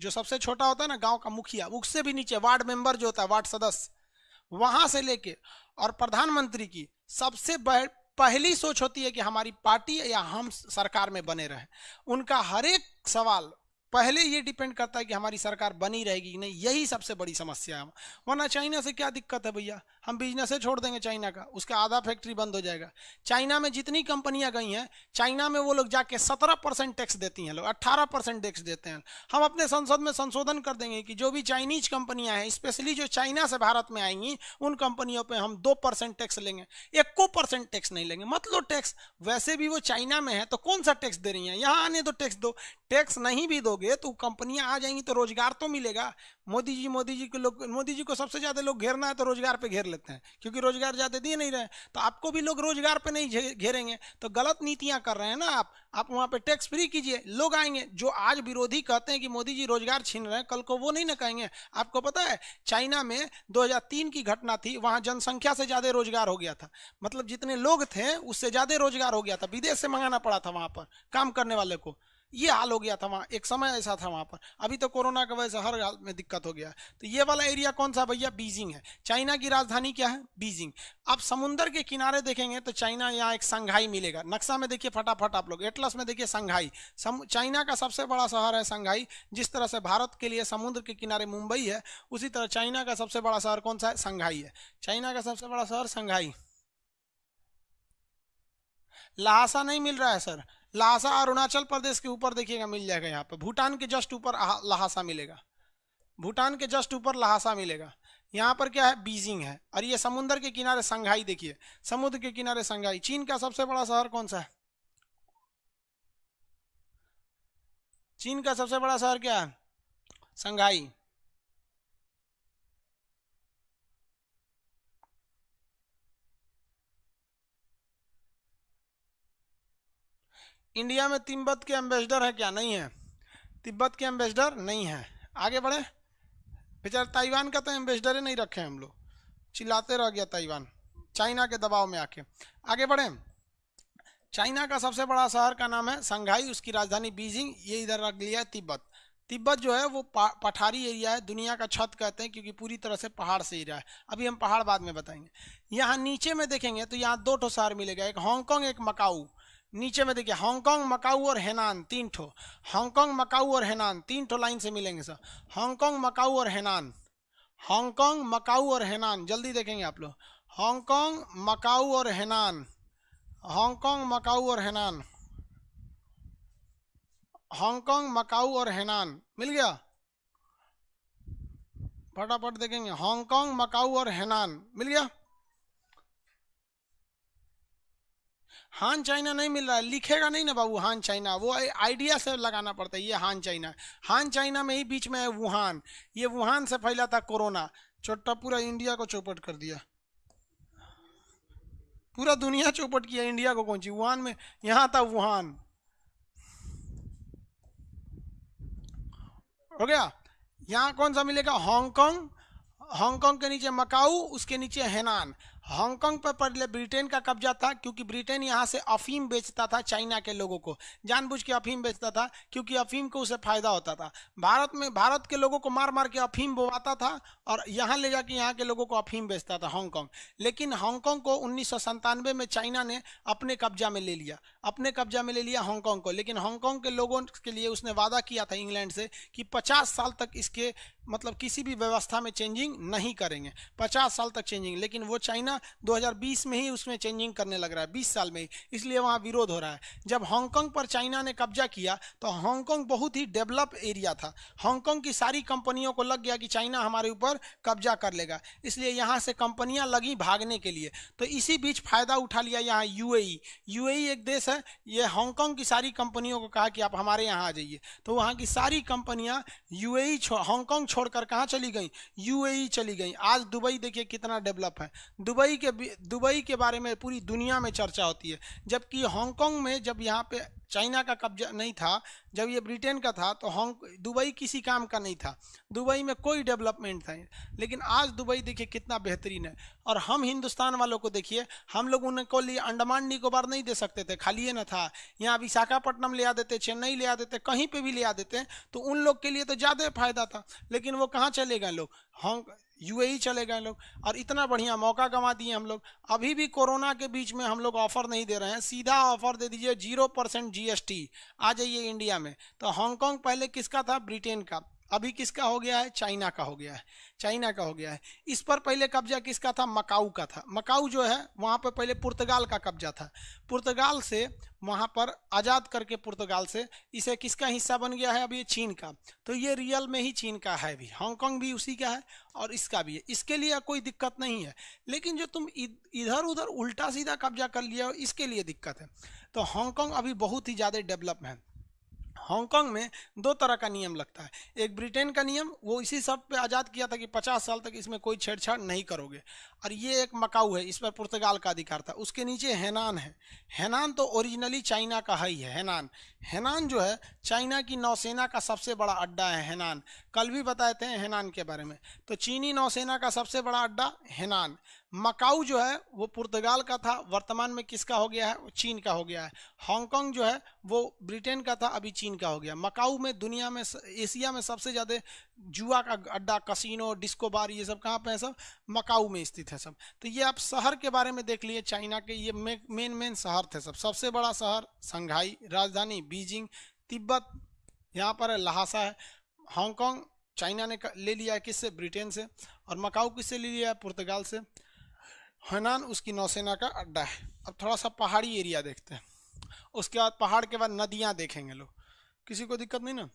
Speaker 1: जो सबसे छोटा होता है ना, गाँव का मुखिया, उससे भी नीचे, वार्ड मेंबर जो होता है, वार्ड सदस्य, वहाँ से लेके, और प्रधानमंत्री की सबसे पहली सोच होती है कि हमारी पार्टी या हम सरकार में बने रहे। उनका हर एक सवाल पहले ये डिपेंड करता है कि हमारी सरकार बनी रहेगी कि नहीं, यही सबसे बड़ी समस्या है। वरना चाइना से क्या दिक्कत है भैया? हम बिज़नेस छोड़ देंगे चाइना का। उसका आधा फैक्ट्री बंद हो जाएगा। चाइना में जितनी कंपनियाँ गई हैं चाइना में वो लोग जाके सत्रह परसेंट टैक्स देती हैं लोग अट्ठारह परसेंट टैक्स देते हैं। हम अपने संसद में संशोधन कर देंगे कि जो भी चाइनीज़ कंपनियाँ हैं स्पेशली जो चाइना से भारत में आएँगी उन कंपनियों पर हम दो परसेंट टैक्स लेंगे। एक परसेंट टैक्स नहीं लेंगे। मतलब टैक्स वैसे भी वो चाइना में है तो कौन सा टैक्स दे रही हैं? यहाँ आने तो टैक्स दो। टैक्स नहीं भी दोगे तो कंपनियाँ आ जाएँगी तो रोज़गार तो मिलेगा। मोदी जी मोदी जी को लोग, मोदी जी को सबसे ज़्यादा लोग घेरना है तो रोज़गार पे घेर लेते हैं, क्योंकि रोज़गार ज़्यादा दिए नहीं रहे तो आपको भी लोग रोज़गार पे नहीं घेरेंगे। तो गलत नीतियाँ कर रहे हैं ना आप। आप वहाँ पे टैक्स फ्री कीजिए, लोग आएँगे, जो आज विरोधी कहते हैं कि मोदी जी रोज़गार छीन रहे हैं, कल को वो नहीं ना कहेंगे। आपको पता है, चाइना में 2003 की घटना थी, वहाँ जनसंख्या से ज़्यादा रोज़गार हो गया था। मतलब जितने लोग थे, उससे ज़्यादा रोज़गार हो गया था, विदेश से मंगाना पड़ा था वहाँ पर, काम करने वाले को। ये हाल हो गया था वहाँ, एक समय ऐसा था वहाँ पर। अभी तो कोरोना की वजह से हर हाल में दिक्कत हो गया। तो ये वाला एरिया कौन सा भैया? बीजिंग है। चाइना की राजधानी क्या है? बीजिंग। आप समुन्द्र के किनारे देखेंगे तो चाइना यहाँ एक संघाई मिलेगा। नक्शा में देखिए फटाफट आप लोग, एटलस में देखिए संघाई चाइना का सबसे बड़ा शहर है संघाई जिस तरह से भारत के लिए समुद्र के किनारे मुंबई है, उसी तरह चाइना का सबसे बड़ा शहर कौन सा है? संघाई है। चाइना का सबसे बड़ा शहर संघाई लहासा नहीं मिल रहा है, सर। लहासा अरुणाचल प्रदेश के ऊपर देखिएगा, मिल जाएगा यहाँ पे। भूटान के जस्ट ऊपर लहासा मिलेगा। भूटान के जस्ट ऊपर लहासा मिलेगा। यहाँ पर क्या है? बीजिंग है। और ये समुद्र के किनारे संघाई देखिए। समुद्र के किनारे संघाई चीन का सबसे बड़ा शहर कौन सा है? चीन का सबसे बड़ा शहर क्या है? संघाई इंडिया में तिब्बत के एम्बेसडर है क्या? नहीं है। तिब्बत के एम्बेसडर नहीं है। आगे बढ़े। बेचार ताइवान का तो एम्बेसडर ही नहीं रखे हम लोग। चिल्लाते रह गया ताइवान। चाइना के दबाव में आके। आगे बढ़े। चाइना का सबसे बड़ा शहर का नाम है संघाई उसकी राजधानी बीजिंग। ये इधर रख लिया है तिब्बत। तिब्बत जो है वो पठारी एरिया है। दुनिया का छत कहते हैं क्योंकि पूरी तरह से पहाड़ से एरिया है। अभी हम पहाड़ बाद में बताएँगे। यहाँ नीचे में देखेंगे तो यहाँ दो ठो शहर मिलेगा। एक हांगकांग, एक मकाऊ। नीचे में देखिए हांगकांग मकाऊ और हेनान तीन ठो। हांगकांग मकाऊ और हेनान तीन ठो लाइन से मिलेंगे सर हांगकांग मकाऊ और हेनान हांगकांग मकाऊ और हेनान जल्दी देखेंगे आप लोग। हांगकांग मकाऊ और हेनान हांगकांग मकाऊ और हेनान हांगकांग मकाऊ और हेनान मिल गया? फटाफट देखेंगे। हांगकांग मकाऊ और हेनान मिल गया? हान चाइना नहीं मिल रहा है, लिखेगा नहीं ना बाबू हान चाइना। वो आइडिया से लगाना पड़ता है, ये हान चाइना। हान चाइना में ही बीच में है वुहान। ये वुहान से फैला था कोरोना। छोटा पूरा इंडिया को चौपट कर दिया। पूरा दुनिया चौपट किया, इंडिया को कौन सी? वुहान में, यहाँ था वुहान। हो गया? यहाँ कौन सा मिलेगा? हांगकांग। हांगकांग के नीचे मकाऊ, उसके नीचे हेनान। हांगकांग पर पहले ब्रिटेन का कब्जा था क्योंकि ब्रिटेन यहाँ से अफीम बेचता था चाइना के लोगों को। जानबूझ के अफीम बेचता था क्योंकि अफीम को उसे फ़ायदा होता था। भारत में, भारत के लोगों को मार मार के अफीम बोवाता था और यहाँ ले जाके यहाँ के लोगों को अफीम बेचता था हांगकांग। लेकिन हांगकांग को उन्नीस में चाइना ने अपने कब्जा में ले लिया। अपने कब्जा में ले लिया हांगकांग को। लेकिन हांगकांग के लोगों के लिए उसने वादा किया था इंग्लैंड से कि पचास साल तक इसके मतलब किसी भी व्यवस्था में चेंजिंग नहीं करेंगे। पचास साल तक चेंजिंग। लेकिन वो चाइना 2020 में ही उसमें चेंजिंग करने लग रहा है 20 साल में ही। इसलिए वहाँ विरोध हो रहा है। जब हांगकांग पर चाइना ने कब्जा किया तो हांगकांग बहुत ही डेवलप एरिया था। हांगकांग की सारी कंपनियों को लग गया कि चाइना हमारे ऊपर कब्जा कर लेगा। इसलिए यहाँ से कंपनियाँ लगी भागने के लिए। तो इसी बीच फ़ायदा उठा लिया यहाँ यू यू एक देश है, ये हांगकांग की सारी कंपनियों को कहा कि आप हमारे यहाँ आ जाइए। तो वहाँ की सारी कंपनियाँ यू हांगकांग छोड़कर कहाँ चली गई? यूएई चली गई। आज दुबई देखिए कितना डेवलप है। दुबई के दुबई के बारे में पूरी दुनिया में चर्चा होती है। जबकि हांगकांग में जब यहाँ पे चाइना का कब्जा नहीं था। जब ये ब्रिटेन का था तो हॉन्ग दुबई किसी काम का नहीं था। दुबई में कोई डेवलपमेंट था लेकिन आज दुबई देखिए कितना बेहतरीन है। और हम हिंदुस्तान वालों को देखिए, हम लोग उनको लिए अंडमान निकोबार नहीं दे सकते थे। खाली ये ना था। यहाँ विशाखापट्टनम ले आ देते, चेन्नई ले आ देते, कहीं पर भी ले आ देते तो उन लोग के लिए तो ज़्यादा फ़ायदा था। लेकिन वो कहाँ चले गए लोग? हांग, यूएई चले गए लोग। और इतना बढ़िया मौका गंवा दिए हम लोग। अभी भी कोरोना के बीच में हम लोग ऑफ़र नहीं दे रहे हैं। सीधा ऑफ़र दे दीजिए, ज़ीरो परसेंट जीएसटी आ जाइए इंडिया में। तो हांगकांग पहले किसका था? ब्रिटेन का। अभी किसका हो गया है? चाइना का हो गया है। चाइना का हो गया है। इस पर पहले कब्जा किसका था? मकाऊ का था। मकाऊ जो है, वहाँ पर पहले पुर्तगाल का कब्जा था। पुर्तगाल से वहाँ पर आज़ाद करके पुर्तगाल से इसे किसका हिस्सा बन गया है? अब ये चीन का। तो ये रियल में ही चीन का है भी। हांगकांग भी उसी का है और इसका भी है। इसके लिए कोई दिक्कत नहीं है। लेकिन जो तुम इधर उधर उल्टा सीधा कब्जा कर लिया हो, इसके लिए दिक्कत है। तो हांगकांग अभी बहुत ही ज़्यादा डेवलप है। हांगकांग में दो तरह का नियम लगता है। एक ब्रिटेन का नियम, वो इसी सब पे आज़ाद किया था कि 50 साल तक इसमें कोई छेड़छाड़ नहीं करोगे। और ये एक मकाऊ है, इस पर पुर्तगाल का अधिकार था। उसके नीचे हैनान है। हैनान तो ओरिजिनली चाइना का है ही है, हैनान। हैनान जो है, चाइना की नौसेना का सबसे बड़ा अड्डा है, हैनान। कल भी बताए थे हैनान के बारे में। तो चीनी नौसेना का सबसे बड़ा अड्डा हैनान। मकाऊ जो है, वो पुर्तगाल का था, वर्तमान में किसका हो गया है? वो चीन का हो गया है। हांगकांग जो है, वो ब्रिटेन का था, अभी चीन का हो गया। मकाऊ में दुनिया में एशिया में सबसे ज़्यादा जुआ का अड्डा, कसिनो डिस्को बार ये सब कहाँ पे है सब? मकाऊ में स्थित है सब। तो ये आप शहर के बारे में देख लिए चाइना के ये मेन मेन शहर थे सब। सबसे बड़ा शहर संघाई राजधानी बीजिंग, तिब्बत, यहाँ पर है, लहासा है। हांगकांग चाइना ने ले लिया है किससे? ब्रिटेन से। और मकाऊ किससे ले लिया है? पुर्तगाल से। हनान उसकी नौसेना का अड्डा है। अब थोड़ा सा पहाड़ी एरिया देखते हैं। उसके बाद पहाड़ के बाद नदियाँ देखेंगे लोग। किसी को दिक्कत नहीं ना?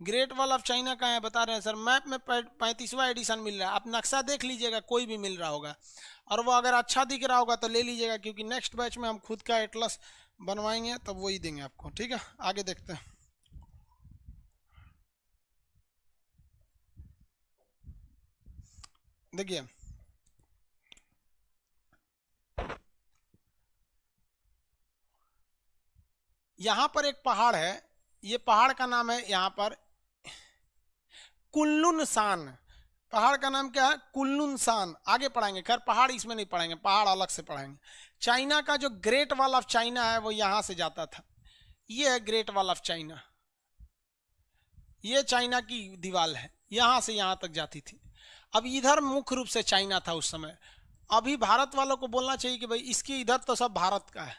Speaker 1: ग्रेट वॉल ऑफ़ चाइना का है? बता रहे हैं, सर। मैप में पैंतीसवा एडिशन मिल रहा है। आप नक्शा देख लीजिएगा, कोई भी मिल रहा होगा। और वो अगर अच्छा दिख रहा होगा तो ले लीजिएगा, क्योंकि नेक्स्ट बैच में हम खुद का एटलस बनवाएँगे, तब वही देंगे आपको। ठीक है? आगे देखते हैं। देखिए यहाँ पर एक पहाड़ है। ये पहाड़ का नाम है यहाँ पर कुल्लुन सान। पहाड़ का नाम क्या है? कुल्लुन सान। आगे पढ़ाएँगे। खैर, पहाड़ इसमें नहीं पढ़ाएँगे, पहाड़ अलग से पढ़ाएँगे। चाइना का जो ग्रेट वॉल ऑफ़ चाइना है, वो यहाँ से जाता था। ये है ग्रेट वॉल ऑफ़ चाइना ये चाइना की दीवार है। यहाँ से यहाँ तक जाती थी। अब इधर मुख्य रूप से चाइना था उस समय। अभी भारत वालों को बोलना चाहिए कि भाई, इसके इधर तो सब भारत का है।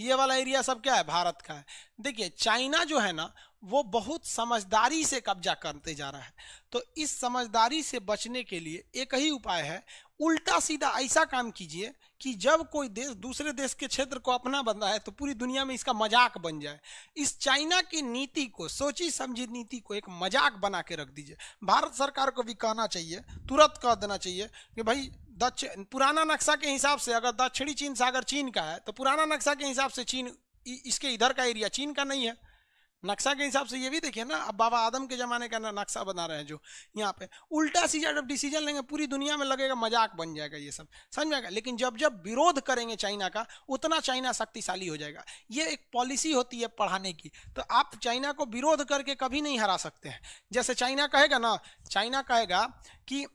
Speaker 1: ये वाला एरिया सब क्या है? भारत का है। देखिए, चाइना जो है ना, वो बहुत समझदारी से कब्जा करते जा रहा है। तो इस समझदारी से बचने के लिए एक ही उपाय है उल्टा सीधा ऐसा काम कीजिए कि जब कोई देश, दूसरे देश के क्षेत्र को अपना बन रहा है तो पूरी दुनिया में इसका मज़ाक बन जाए। इस चाइना की नीति को, सोची समझी नीति को एक मज़ाक बना के रख दीजिए। भारत सरकार को भी कहना चाहिए, तुरंत कह देना चाहिए कि भाई दक्षिण पुराना नक्शा के हिसाब से अगर दक्षिणी चीन, सागर चीन का है तो पुराना नक्शा के हिसाब से चीन इसके इधर का एरिया चीन का नहीं है। नक्शा के हिसाब से ये भी देखिए ना, अब बाबा आदम के ज़माने का नक्शा बना रहे हैं जो यहाँ पे। उल्टा सीधा जब डिसीज़न लेंगे, पूरी दुनिया में लगेगा मज़ाक बन जाएगा ये सब। समझ आएगा लेकिन जब जब विरोध करेंगे चाइना का, उतना चाइना शक्तिशाली हो जाएगा। ये एक पॉलिसी होती है पढ़ाने की। तो आप चाइना को विरोध करके कभी नहीं हरा सकते हैं। जैसे चाइना कहेगा ना, चाइना कहेगा कि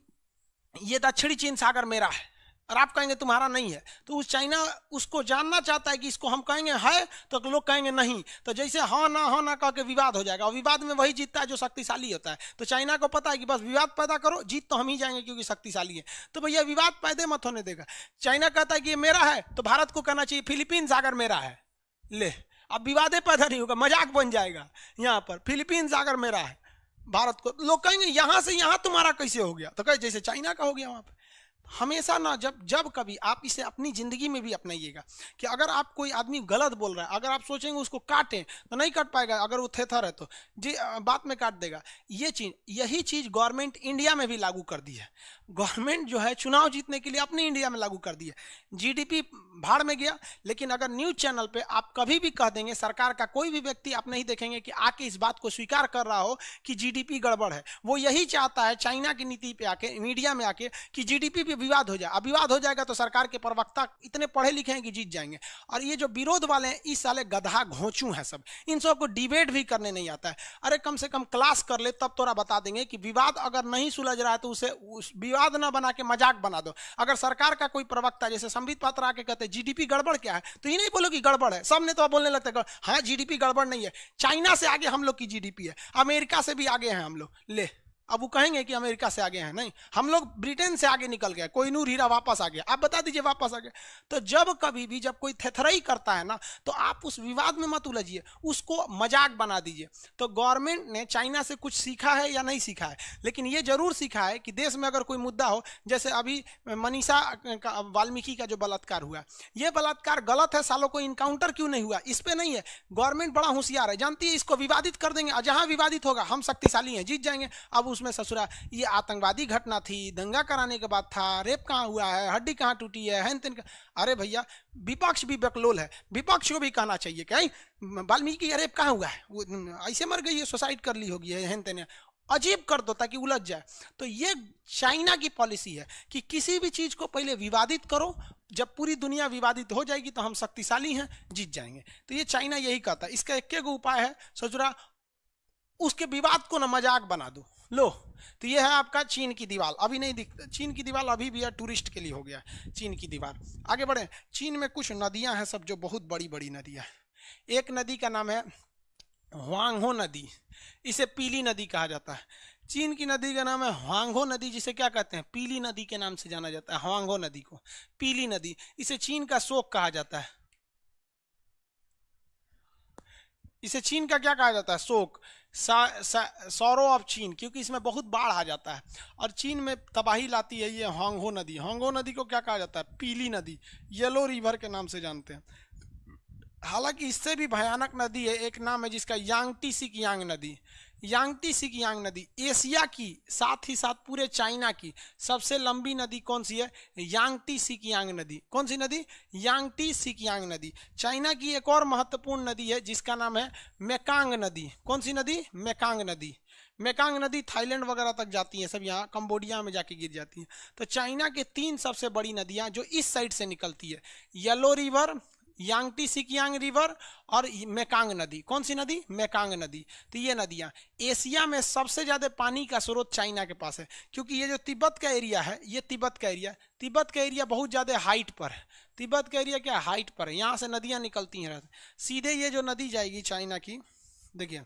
Speaker 1: ये दक्षिणी चीन सागर मेरा है। और आप कहेंगे तुम्हारा नहीं है। तो उस चाइना उसको जानना चाहता है कि इसको हम कहेंगे है तो लोग कहेंगे नहीं। तो जैसे हाँ ना हाँ ना कह के विवाद हो जाएगा। और विवाद में वही जीतता है जो शक्तिशाली होता है। तो चाइना को पता है कि बस विवाद पैदा करो, जीत तो हम ही जाएँगे क्योंकि शक्तिशाली है। तो भैया, विवाद पैदे मत होने देगा। चाइना कहता है कि ये मेरा है तो भारत को कहना चाहिए, फिलीपींस अगर मेरा है। ले, अब विवादे पैदा नहीं होगा, मज़ाक बन जाएगा यहाँ पर। फिलीपींस अगर मेरा है, भारत को। लोग कहेंगे, यहाँ से यहाँ तुम्हारा कैसे हो गया? तो कहे, जैसे चाइना का हो गया वहाँ पर हमेशा ना, जब जब कभी आप इसे अपनी ज़िंदगी में भी अपनाइएगा कि अगर आप कोई आदमी गलत बोल रहा है, अगर आप सोचेंगे उसको काटें तो नहीं काट पाएगा, अगर वो थेथर है तो। जी बात में काट देगा। ये चीज़, यही चीज़ गवर्नमेंट इंडिया में भी लागू कर दी है। गवर्नमेंट जो है चुनाव जीतने के लिए अपने इंडिया में लागू कर दी है। जीडीपी भाड़ में गया, लेकिन अगर न्यूज़ चैनल पर आप कभी भी कह देंगे, सरकार का कोई भी व्यक्ति आप नहीं देखेंगे कि आके इस बात को स्वीकार कर रहा हो कि जीडीपी गड़बड़ है। वो यही चाहता है चाइना की नीति पे आके, मीडिया में आके कि जीडीपी पे विवाद हो जाए। अब विवाद हो जाएगा तो सरकार के प्रवक्ता इतने पढ़े लिखे हैं कि जीत जाएँगे। और ये जो विरोध वाले हैं, इस साले गधा घोंचू हैं सब। इन सबको डिबेट भी करने नहीं आता है। अरे कम से कम क्लास कर ले, तब तोरा बता देंगे कि विवाद अगर नहीं सुलझ रहा है तो उसे, उस विवाद ना बना के मज़ाक बना दो। अगर सरकार का कोई प्रवक्ता जैसे संबित पात्र आके कहते जीडीपी गड़बड़ क्या है? तो ये नहीं बोलो कि गड़बड़ है। सबने तो बोलने लगता है हाँ जीडीपी गड़बड़ नहीं है। चाइना से आगे हम लोग की जीडीपी है। अमेरिका से भी आगे हैं हम लोग। ले। अब वो कहेंगे कि अमेरिका से आगे हैं, नहीं, हम लोग ब्रिटेन से आगे निकल गए कोई नूर हीरा वापस आ गया। आप बता दीजिए वापस आ गया। तो जब कभी भी जब कोई थेथराई करता है ना तो आप उस विवाद में मत उलझिए, उसको मज़ाक बना दीजिए। तो गवर्नमेंट ने चाइना से कुछ सीखा है या नहीं सीखा है? लेकिन ये ज़रूर सीखा है कि देश में अगर कोई मुद्दा हो, जैसे अभी मनीषा वाल्मीकि का जो बलात्कार हुआ, ये बलात्कार गलत है, सालों को इनकाउंटर क्यों नहीं हुआ? इस पर नहीं है। गवर्नमेंट बड़ा होशियार है, जानती है इसको विवादित कर देंगे। जहाँ विवादित होगा, हम शक्तिशाली हैं, जीत जाएँगे। अब उसमें ससुरा, ये आतंकवादी घटना थी, दंगा कराने के बाद था, रेप कहाँ हुआ है, हड्डी कहाँ टूटी है हैन तेन अरे भैया, विपक्ष भी बकलोल है, विपक्ष को भी कहना चाहिए कहीं वाल्मीकि रेप कहाँ हुआ है? वो, ऐसे मर गई है सुसाइड कर ली होगी हैन तेन अजीब कर दो ताकि उलझ जाए। तो ये चाइना की पॉलिसी है कि किसी भी चीज़ को पहले विवादित करो, जब पूरी दुनिया विवादित हो जाएगी तो हम शक्तिशाली हैं, जीत जाएँगे। तो ये चाइना यही कहता है। इसका एक उपाय है सचुरा उसके विवाद को ना मज़ाक बना दो। लो तो ये है आपका चीन की दीवार। अभी नहीं दिखता चीन की दीवार अभी भी है, टूरिस्ट के लिए हो गया चीन की दीवार। आगे बढ़े। चीन में कुछ नदियाँ हैं सब जो बहुत बड़ी बड़ी नदियाँ एक नदी का नाम है हुआंगहो नदी। इसे पीली नदी कहा जाता है। चीन की नदी का नाम है हुआंगहो नदी, जिसे क्या कहते हैं? पीली नदी के नाम से जाना जाता है हुआंगहो नदी को। पीली नदी, इसे चीन का शोक कहा जाता है। इसे चीन का क्या कहा जाता है? शोक। सौरो ऑफ़ चीन, क्योंकि इसमें बहुत बाढ़ आ जाता है। और चीन में तबाही लाती है ये होंगहो नदी। होंगहो नदी को क्या कहा जाता है? पीली नदी, येलो रिवर के नाम से जानते हैं। हालाँकि इससे भी भयानक नदी है, एक नाम है जिसका यांगटी सिक यांग नदी। यांगटी सिक यांग नदी, एशिया की, साथ ही साथ पूरे चाइना की, सबसे लंबी नदी कौन सी है? यांगटी सिक यांग नदी। कौन सी नदी? यांगटी सिक यांग नदी। चाइना की एक और महत्वपूर्ण नदी है, जिसका नाम है मेकांग नदी। कौन सी नदी? मेकांग नदी। मेकांग नदी थाईलैंड वगैरह तक जाती है, सब यहाँ कंबोडिया में जाके गिर जाती है। तो चाइना के तीन सबसे बड़ी नदियाँ जो इस साइड से निकलती है, yellow river Yangtze Kiang river और मेकांग नदी। कौन सी नदी? मेकांग नदी। तो ये नदियाँ। एशिया में सबसे ज़्यादा पानी का स्रोत चाइना के पास है, क्योंकि ये जो तिब्बत का एरिया है, ये तिब्बत का एरिया। तिब्बत का एरिया बहुत ज़्यादा हाइट पर है। तिब्बत का एरिया क्या? हाइट पर है। यहाँ से नदियाँ निकलती हैं सीधे ये जो नदी जाएगी चाइना की, देखिए,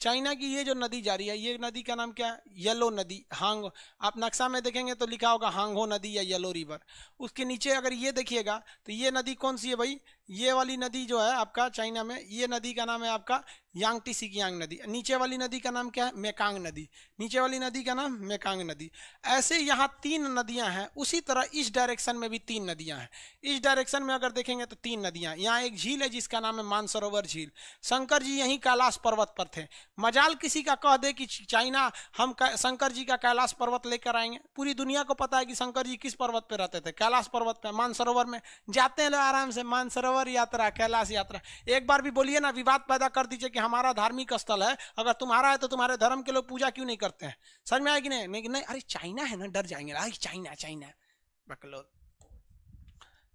Speaker 1: चाइना की ये जो नदी जा रही है, ये नदी का नाम क्या है? येलो नदी। हांग, आप नक्शा में देखेंगे तो लिखा होगा हांगो नदी या येलो रिवर उसके नीचे अगर ये देखिएगा तो ये नदी कौन सी है भाई? ये वाली नदी जो है आपका चाइना में, ये नदी का नाम है आपका यांगटी सिकियांग नदी। नीचे वाली नदी का नाम क्या है? मेकांग नदी। नीचे वाली नदी का नाम मेकांग नदी। ऐसे यहाँ तीन नदियाँ हैं, उसी तरह इस डायरेक्शन में भी तीन नदियाँ हैं। इस डायरेक्शन में अगर देखेंगे तो तीन नदियाँ। यहाँ एक झील है, जिसका नाम है मानसरोवर झील। शंकर जी यहीं कैलाश पर्वत पर थे। मजाल किसी का कह दे कि चाइना, हम शंकर जी का कैलाश पर्वत लेकर आएँगे। पूरी दुनिया को पता है कि शंकर जी किस पर्वत पर रहते थे। कैलाश पर्वत पर मानसरोवर में। जाते हैं आराम से, मानसरोवर सरोवर यात्रा कैलाश यात्रा। एक बार भी बोलिए ना विवाद पैदा कर दीजिए कि हमारा धार्मिक स्थल है। अगर तुम्हारा है तो तुम्हारे धर्म के लोग पूजा क्यों नहीं करते हैं? समझ में आएगी नहीं? नहीं, नहीं अरे चाइना है ना डर जाएँगे। अरे चाइना चाइना। बकलो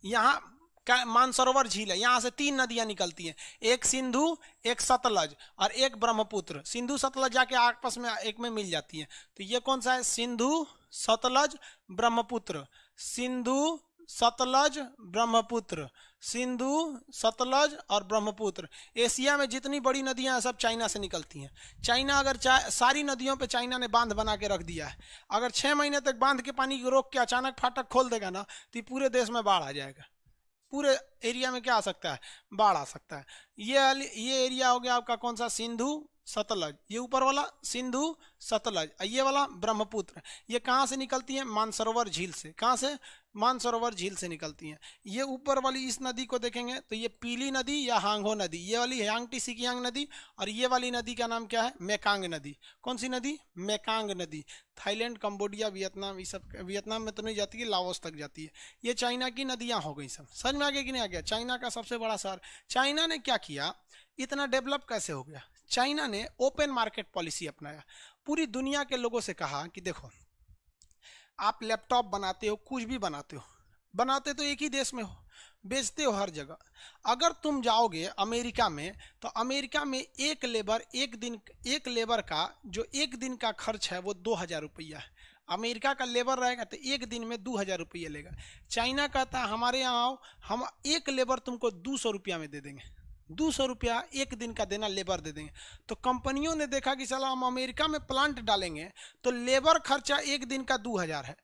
Speaker 1: यहाँ मानसरोवर झील है। यहाँ से तीन नदियाँ निकलती हैं। एक सिंधु एक सतलज और एक ब्रह्मपुत्र। सिंधु सतलज जाके आपस में एक में मिल जाती है। तो ये कौन सा है? सिंधु सतलज ब्रह्मपुत्र। सिंधु सतलज ब्रह्मपुत्र। सिंधु सतलज और ब्रह्मपुत्र। एशिया में जितनी बड़ी नदियाँ सब चाइना से निकलती हैं। चाइना अगर चा, सारी नदियों पे चाइना ने बाँध बना के रख दिया है। अगर छः महीने तक बाँध के पानी को रोक के अचानक फाटक खोल देगा ना तो पूरे देश में बाढ़ आ जाएगा। पूरे एरिया में क्या आ सकता है? बाढ़ आ सकता है। ये ये एरिया हो गया आपका कौन सा? सिंधु सतलज। ये ऊपर वाला, सिंधु सतलज। ये वाला ब्रह्मपुत्र। ये कहाँ से निकलती है? मानसरोवर झील से। कहाँ से? मानसरोवर झील से निकलती हैं। ये ऊपर वाली इस नदी को देखेंगे तो ये पीली नदी या हांगो नदी। ये वाली ह्यांगटी सिकियांग नदी और ये वाली नदी का नाम क्या है? मेकांग नदी। कौन सी नदी? मेकांग नदी। थाईलैंड, कंबोडिया, वियतनाम, ये सब वियतनाम में तो नहीं जाती है, लाओस तक जाती है। ये चाइना की नदियाँ हो गई सब। समझ में आ गया कि नहीं आ गया? चाइना का सबसे बड़ा शहर। चाइना ने क्या किया, इतना डेवलप कैसे हो गया? चाइना ने ओपन मार्केट पॉलिसी अपनाया। पूरी दुनिया के लोगों से कहा कि देखो, आप लैपटॉप बनाते हो, कुछ भी बनाते हो, बनाते तो एक ही देश में हो, बेचते हो हर जगह। अगर तुम जाओगे अमेरिका में तो अमेरिका में एक लेबर, एक दिन, एक लेबर का, जो एक दिन का खर्च है वो दो हज़ार रुपया है। अमेरिका का लेबर रहेगा तो एक दिन में दो हज़ार रुपया लेगा। चाइना कहता है, हमारे यहाँ आओ, हम एक लेबर तुमको दो सौ रुपया में दे देंगे। दो सौ रुपया एक दिन का देना, लेबर दे देंगे। तो कंपनियों ने देखा कि चलो हम अमेरिका में प्लांट डालेंगे तो लेबर खर्चा एक दिन का दो हज़ार है।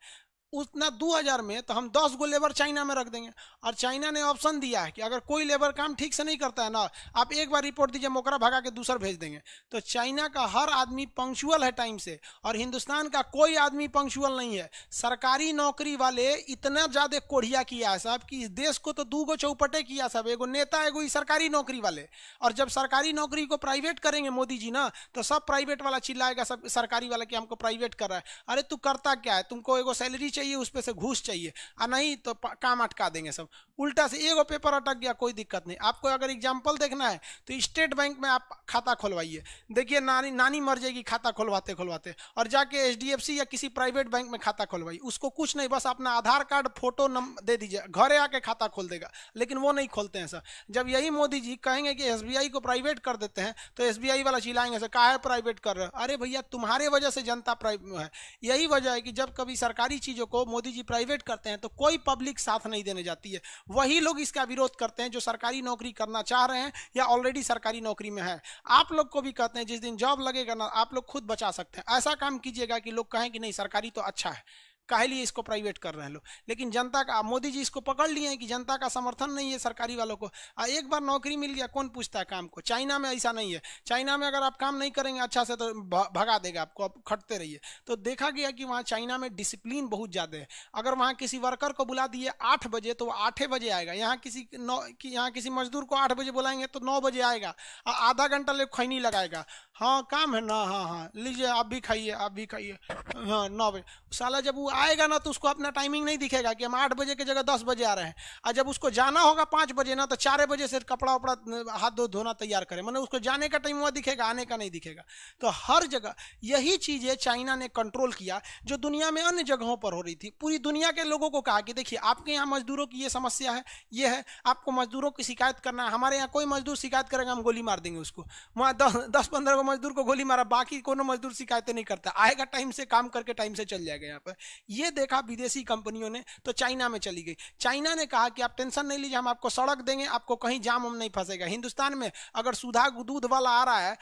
Speaker 1: उतना दो हज़ार में तो हम दस गो लेबर चाइना में रख देंगे। और चाइना ने ऑप्शन दिया है कि अगर कोई लेबर काम ठीक से नहीं करता है ना, आप एक बार रिपोर्ट दीजिए मोकरा भगा के दूसर भेज देंगे। तो चाइना का हर आदमी पंक्चुअल है टाइम से, और हिंदुस्तान का कोई आदमी पंक्चुअल नहीं है। सरकारी नौकरी वाले इतना ज़्यादा कोढ़िया किया है साहब कि इस देश को तो दू गो चौपटे किया सब एगो नेता, एगो सरकारी नौकरी वाले। और जब सरकारी नौकरी को प्राइवेट करेंगे मोदी जी ना तो सब प्राइवेट वाला चिल्लाएगा, सब सरकारी वाला कि हमको प्राइवेट कर रहा है। अरे तू करता क्या है? तुमको एगो सैलरी चाहिए, उस पर से घूस चाहिए। और नहीं तो काम अटका देंगे सब। उल्टा से एगो पेपर अटक गया, कोई दिक्कत नहीं। आपको अगर एग्ज़ाम्पल देखना है तो स्टेट बैंक में आप खाता खोलवाइए। देखिए, नानी नानी मर जाएगी, खाता खोलवाते खोलवाते। और जाके एच या किसी प्राइवेट बैंक में खाता खोलवाइए। उसको कुछ नहीं, बस अपना आधार कार्ड फ़ोटो नम दे दीजिए। घरे आके खाता खोल देगा, लेकिन वो नहीं खोलते हैं सर। जब यही मोदी जी कहेंगे कि एसबीआई को प्राइवेट कर देते हैं तो एसबीआई वाला चिल्लाएँगे सर, काहे प्राइवेट कर रहे अरे भैया, तुम्हारे वजह से जनता है। यही वजह है कि जब कभी सरकारी चीज़ों को मोदी जी प्राइवेट करते हैं तो कोई पब्लिक साथ नहीं देने जाती है। वही लोग इसका विरोध करते हैं जो सरकारी नौकरी करना चाह रहे हैं या ऑलरेडी सरकारी नौकरी में है। आप लोग को भी कहते हैं, जिस दिन जॉब लगेगा ना, आप लोग खुद बचा सकते हैं। ऐसा काम कीजिएगा कि लोग कहें कि नहीं, सरकारी तो अच्छा है। काहे लिए इसको प्राइवेट कर रहे हैं लोग? लेकिन जनता का, मोदी जी इसको पकड़ लिए हैं कि जनता का समर्थन नहीं है सरकारी वालों को। आ, एक बार नौकरी मिल गया, कौन पूछता है काम को? चाइना में ऐसा नहीं है। चाइना में अगर आप काम नहीं करेंगे अच्छा से तो भगा देगा आपको, आप खटते रहिए। तो देखा गया कि वहाँ चाइना में डिसिप्लिन बहुत ज़्यादा है। अगर वहाँ किसी वर्कर को बुला दिए आठ बजे तो वो आठे बजे आएगा। यहाँ किसी नौ, कि, यहाँ किसी मजदूर को आठ बजे बुलाएँगे तो नौ बजे आएगा। आधा घंटा ले खैनी लगाएगा। हाँ काम है ना हाँ हाँ लीजिए, आप भी खाइए, आप भी खाइए। हाँ नौ बजे। साला जब वो आएगा ना तो उसको अपना टाइमिंग नहीं दिखेगा कि हम आठ बजे की जगह दस बजे आ रहे हैं। और जब उसको जाना होगा पाँच बजे ना तो चार बजे से कपड़ा वपड़ा हाथ धो, धोना तैयार करें। मतलब उसको जाने का टाइम हुआ दिखेगा, आने का नहीं दिखेगा। तो हर जगह यही चीज़ें चाइना ने कंट्रोल किया, जो दुनिया में अन्य जगहों पर हो रही थी। पूरी दुनिया के लोगों को कहा कि देखिए, आपके यहाँ मजदूरों की ये समस्या है, ये है, आपको मजदूरों की शिकायत करना है, हमारे यहाँ कोई मजदूर शिकायत करेगा, हम गोली मार देंगे उसको। वहाँ दस दस, पंद्रह मजदूर को गोली मारा, बाकी कोनो मजदूर शिकायतें नहीं करता। आएगा टाइम से, काम करके टाइम से चल जाएगा यहाँ पर। ये देखा विदेशी कंपनियों ने तो चाइना में चली गई। चाइना ने कहा कि आप टेंशन नहीं लीजिए, हम आपको सड़क देंगे, आपको कहीं जाम हम नहीं फंसेगा। हिंदुस्तान में अगर सुधा दूध वाला आ रहा है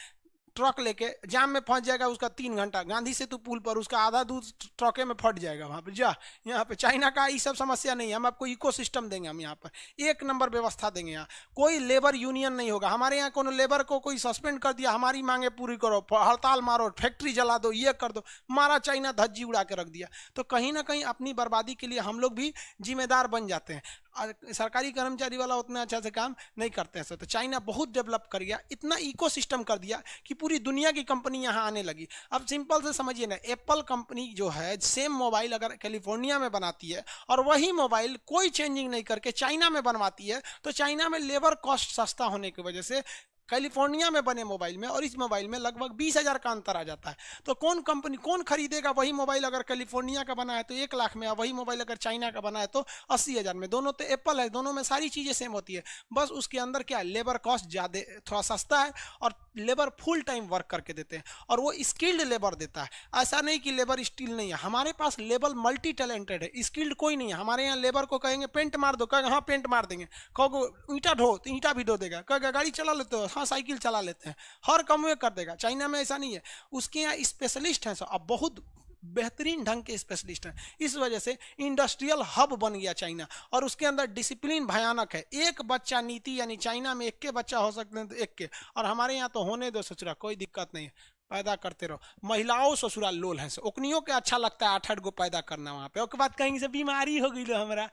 Speaker 1: ट्रक लेके जाम में फंस जाएगा, उसका तीन घंटा। गांधी सेतु पुल पर उसका आधा दूध ट्रके में फट जाएगा वहाँ पर। जा, यहाँ पे चाइना का ये सब समस्या नहीं है। हम आपको इको सिस्टम देंगे हम यहाँ पर। एक नंबर व्यवस्था देंगे यहाँ। कोई लेबर यूनियन नहीं होगा। हमारे यहाँ कोनो लेबर को कोई सस्पेंड कर दिया, हमारी मांगे पूरी करो हड़ताल मारो फैक्ट्री जला दो, ये कर दो, मारा चाइना धज्जी उड़ा के रख दिया। तो कहीं ना कहीं अपनी बर्बादी के लिए हम लोग भी जिम्मेदार बन जाते हैं। सरकारी कर्मचारी वाला उतना अच्छा से काम नहीं करते हैं। तो चाइना बहुत डेवलप कर गया, इतना इको सिस्टम कर दिया कि पूरी दुनिया की कंपनी यहाँ आने लगी। अब सिंपल से समझिए ना, एप्पल कंपनी जो है सेम मोबाइल अगर कैलिफ़ोर्निया में बनाती है और वही मोबाइल कोई चेंजिंग नहीं करके चाइना में बनवाती है तो चाइना में लेबर कॉस्ट सस्ता होने की वजह से कैलिफ़ोर्निया में बने मोबाइल में और इस मोबाइल में लगभग बीस हज़ार का अंतर आ जाता है। तो कौन कंपनी, कौन खरीदेगा वही मोबाइल अगर कैलिफ़ोर्निया का बना है तो एक लाख में और वही मोबाइल अगर चाइना का बना है तो अस्सी हज़ार में। दोनों तो एप्पल है, दोनों में सारी चीज़ें सेम होती है। बस उसके अंदर क्या है लेबर कॉस्ट ज़्यादा, थोड़ा सस्ता है और लेबर फुल टाइम वर्क करके देते हैं और वो स्किल्ड लेबर देता है। ऐसा नहीं कि लेबर स्किल नहीं है। हमारे पास लेबर मल्टी टैलेंटेड है स्किल्ड कोई नहीं है। हमारे यहाँ लेबर को कहेंगे, पेंट मार दो। कहेंगे हाँ पेंट मार देंगे। कहोगे, ईंटा ढो तो ईंटा भी ढो देगा। कहेगा, गाड़ी चला लेते हो हाँ साइकिल चला लेते हैं, हर काम में कर देगा। चाइना में ऐसा नहीं है। उसके यहाँ स्पेशलिस्ट हैं सब अब बहुत बेहतरीन ढंग के स्पेशलिस्ट हैं। इस वजह से इंडस्ट्रियल हब बन गया चाइना और उसके अंदर डिसिप्लिन भयानक है। एक बच्चा नीति, यानी चाइना में एक के बच्चा हो सकते हैं तो एक के, और हमारे यहाँ तो होने दो ससुरा कोई दिक्कत नहीं है, पैदा करते रहो। महिलाओं ससुराल लोल हैं ओकनियों के अच्छा लगता है, आठ आठ गो पैदा करना वहाँ पे। उसके बाद कहीं से बीमारी हो गई लो हमारा।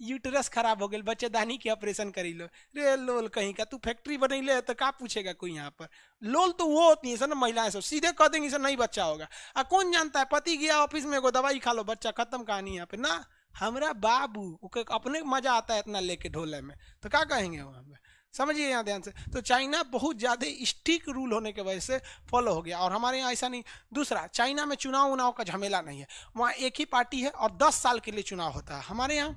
Speaker 1: यूटरस खराब हो गई बच्चेदानी के ऑपरेशन करी लो। रे लोल कहीं का, तू फैक्ट्री ले तो का पूछेगा कोई यहाँ पर? लोल तो वो होती है सर ना, महिलाएँ सब। सीधे कह देंगे सर, नहीं बच्चा होगा। आ कौन जानता है? पति गया ऑफ़िस में, एगो दवाई खा लो, बच्चा खत्म कहानी यहाँ पे। ना, हमारा बाबू अपने मज़ा आता है इतना लेके ढोले में। तो क्या कहेंगे वहाँ पे? समझिए यहाँ ध्यान से। तो चाइना बहुत ज़्यादा स्टिक रूल होने की वजह से फॉलो हो गया। और हमारे यहाँ ऐसा नहीं। दूसरा, चाइना में चुनाव उनाव का झमेला नहीं है। वहाँ एक ही पार्टी है और दस साल के लिए चुनाव होता है। हमारे यहाँ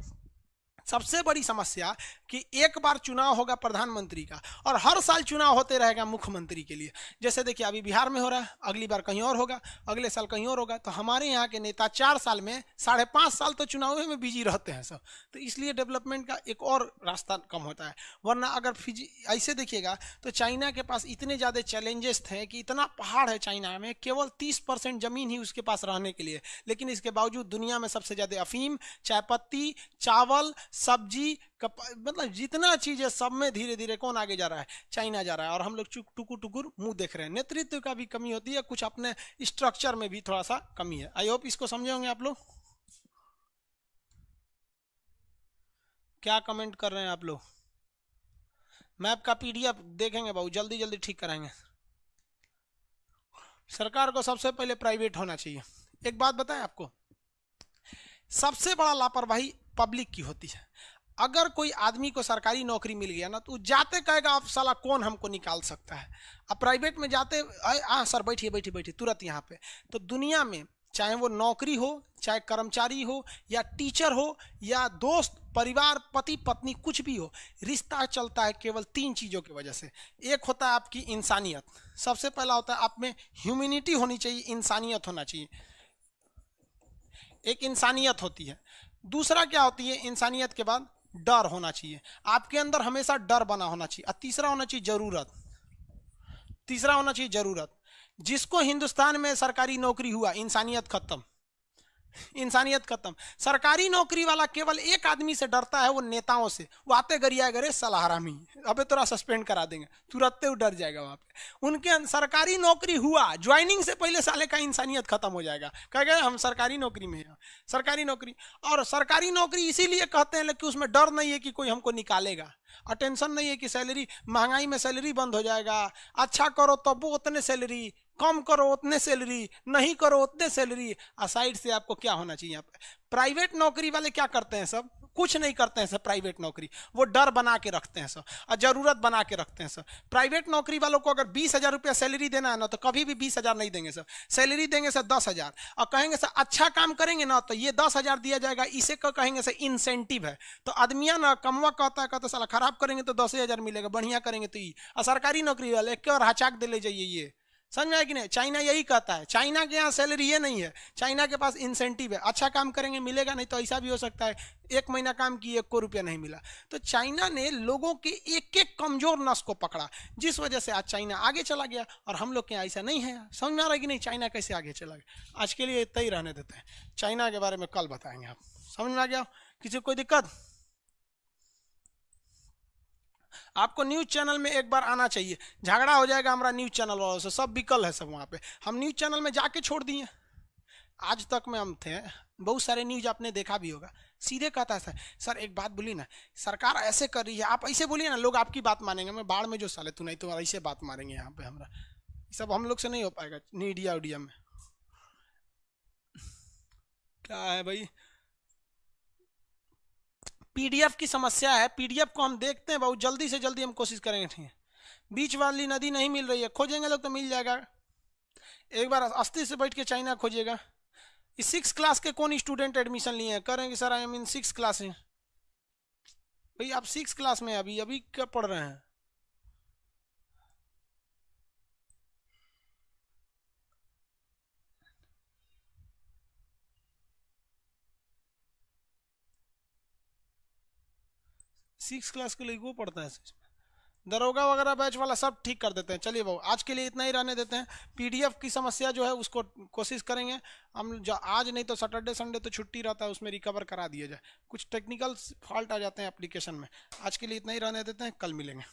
Speaker 1: सबसे बड़ी समस्या कि एक बार चुनाव होगा प्रधानमंत्री का और हर साल चुनाव होते रहेगा मुख्यमंत्री के लिए। जैसे देखिए, अभी बिहार में हो रहा है, अगली बार कहीं और होगा, अगले साल कहीं और होगा। तो हमारे यहाँ के नेता चार साल में, साढ़े पाँच साल तो चुनाव में बिज़ी रहते हैं सब। तो इसलिए डेवलपमेंट का एक और रास्ता कम होता है। वरना अगर ऐसे देखिएगा तो चाइना के पास इतने ज़्यादा चैलेंजेस थे कि इतना पहाड़ है चाइना में, केवल तीस ज़मीन ही उसके पास रहने के लिए। लेकिन इसके बावजूद दुनिया में सबसे ज़्यादा अफीम, चायपत्ती, चावल सब्ज़ी मतलब जितना चीज़ है सब में धीरे धीरे कौन आगे जा रहा है? चाइना जा रहा है। और हम लोग टुकुर टुकुर मुँह देख रहे हैं। नेतृत्व का भी कमी होती है, कुछ अपने स्ट्रक्चर में भी थोड़ा सा कमी है। आई होप इसको समझे होंगे आप लोग? क्या कमेंट कर रहे हैं आप लोग? मैप का पीडीएफ देखेंगे बाबू जल्दी जल्दी ठीक कराएँगे। सरकार को सबसे पहले प्राइवेट होना चाहिए। एक बात बताएँ आपको? सबसे बड़ा लापरवाही पब्लिक की होती है। अगर कोई आदमी को सरकारी नौकरी मिल गया ना तो जाते कहेगा, आप साला कौन हमको निकाल सकता है? अब प्राइवेट में जाते हाँ सर, बैठिए बैठिए बैठिए, तुरंत यहाँ पे। तो दुनिया में चाहे वो नौकरी हो, चाहे कर्मचारी हो, या टीचर हो, या दोस्त, परिवार, पति, पत्नी, कुछ भी हो, रिश्ता चलता है केवल तीन चीज़ों की वजह से। एक होता है आपकी इंसानियत। सबसे पहला होता है आप में ह्यूमिनिटी होनी चाहिए, इंसानियत होना चाहिए। एक इंसानियत होती है। दूसरा क्या होती है? इंसानियत के बाद डर होना चाहिए। आपके अंदर हमेशा डर बना होना चाहिए। और तीसरा होना चाहिए ज़रूरत। तीसरा होना चाहिए ज़रूरत। जिसको हिंदुस्तान में सरकारी नौकरी हुआ, इंसानियत खत्म। इंसानियत खत्म। सरकारी नौकरी वाला केवल एक आदमी से डरता है, वो नेताओं से। वो आते गरिया गरे सलाहरामी अबे तोरा सस्पेंड करा देंगे। तुरंत वो डर जाएगा वहाँ पे। उनके सरकारी नौकरी हुआ ज्वाइनिंग से पहले साले का इंसानियत खत्म हो जाएगा। कह गए, हम सरकारी नौकरी में हैं। सरकारी नौकरी। और सरकारी नौकरी इसीलिए कहते हैं कि उसमें डर नहीं है कि कोई हमको निकालेगा। और टेंशन नहीं है कि सैलरी महँगाई में सैलरी बंद हो जाएगा। अच्छा करो तब वो उतने सैलरी कम करो उतने सैलरी नहीं करो उतने सैलरी साइड से आपको क्या होना चाहिए यहाँ पे? प्राइवेट नौकरी वाले क्या करते हैं सब? कुछ नहीं करते हैं सर प्राइवेट नौकरी। वो डर बना के रखते हैं सर और ज़रूरत बना के रखते हैं सर प्राइवेट नौकरी वालों को अगर बीस हज़ार रुपया सैलरी देना है ना तो कभी भी बीस हज़ार नहीं देंगे सर सैलरी देंगे सर दस हज़ार। और कहेंगे सर अच्छा काम करेंगे ना तो ये दस हज़ार दिया जाएगा। इसे कहेंगे सर इंसेंटिव है। तो आदमिया ना, कमवा कहता है, कहता सला खराब करेंगे तो दस हज़ार मिलेगा, बढ़िया करेंगे तो ये। और सरकारी नौकरी वाले, क्यों हचाक दे ले जाइए ये? समझ में कि नहीं? चाइना यही कहता है। चाइना के यहाँ सैलरी ये नहीं है। चाइना के पास इंसेंटिव है। अच्छा काम करेंगे, मिलेगा, नहीं तो ऐसा भी हो सकता है। एक महीना काम किए, एक को रुपया नहीं मिला। तो चाइना ने लोगों के एक एक कमज़ोर नस को पकड़ा, जिस वजह से आज चाइना आगे चला गया और हम लोग के यहाँ ऐसा नहीं है। समझ में आ रहा है कि नहीं? चाइना कैसे आगे चला गया? आज के लिए इतना ही रहने देते हैं। चाइना के बारे में कल बताएँगे आप। समझ में आ गया? किसी कोई दिक्कत? आपको न्यूज़ चैनल में एक बार आना चाहिए। झगड़ा हो जाएगा हमारा न्यूज़ चैनल वालों से, सब विकल है सब वहाँ पे। हम न्यूज़ चैनल में जाके छोड़ दिए। आज तक में हम थे, बहुत सारे न्यूज़ आपने देखा भी होगा। सीधे कहता है, सर सर एक बात बोली ना, सरकार ऐसे कर रही है, आप ऐसे बोलिए ना, लोग आपकी बात मानेंगे, मैं बाढ़ में जो साले तू नहीं तो ऐसे बात मारेंगे यहाँ पे हमारा। सब हम लोग से नहीं हो पाएगा, मीडिया उडिया में। क्या है भाई? पीडीएफ की समस्या है, पीडीएफ को हम देखते हैं बहुत जल्दी से जल्दी हम कोशिश करेंगे ठीक है। बीच वाली नदी नहीं मिल रही है, खोजेंगे लोग तो मिल जाएगा। एक बार अस्थि से बैठ के चाइना खोजेगा इस सिक्स क्लास के कौन स्टूडेंट एडमिशन लिए हैं? करेंगे sir I am in six class भाई, आप सिक्स क्लास में अभी अभी क्या पढ़ रहे हैं? सिक्स क्लास के लिए वो पढ़ता है दरोगा वगैरह बैच वाला सब ठीक कर देते हैं। चलिए भाव आज के लिए इतना ही रहने देते हैं। पीडीएफ की समस्या जो है उसको कोशिश करेंगे। हम आज नहीं तो सैटरडे, संडे तो छुट्टी रहता है, उसमें रिकवर करा दिया जाए। कुछ टेक्निकल फॉल्ट आ जाते हैं एप्लीकेशन में। आज के लिए इतना ही रहने देते हैं। कल मिलेंगे।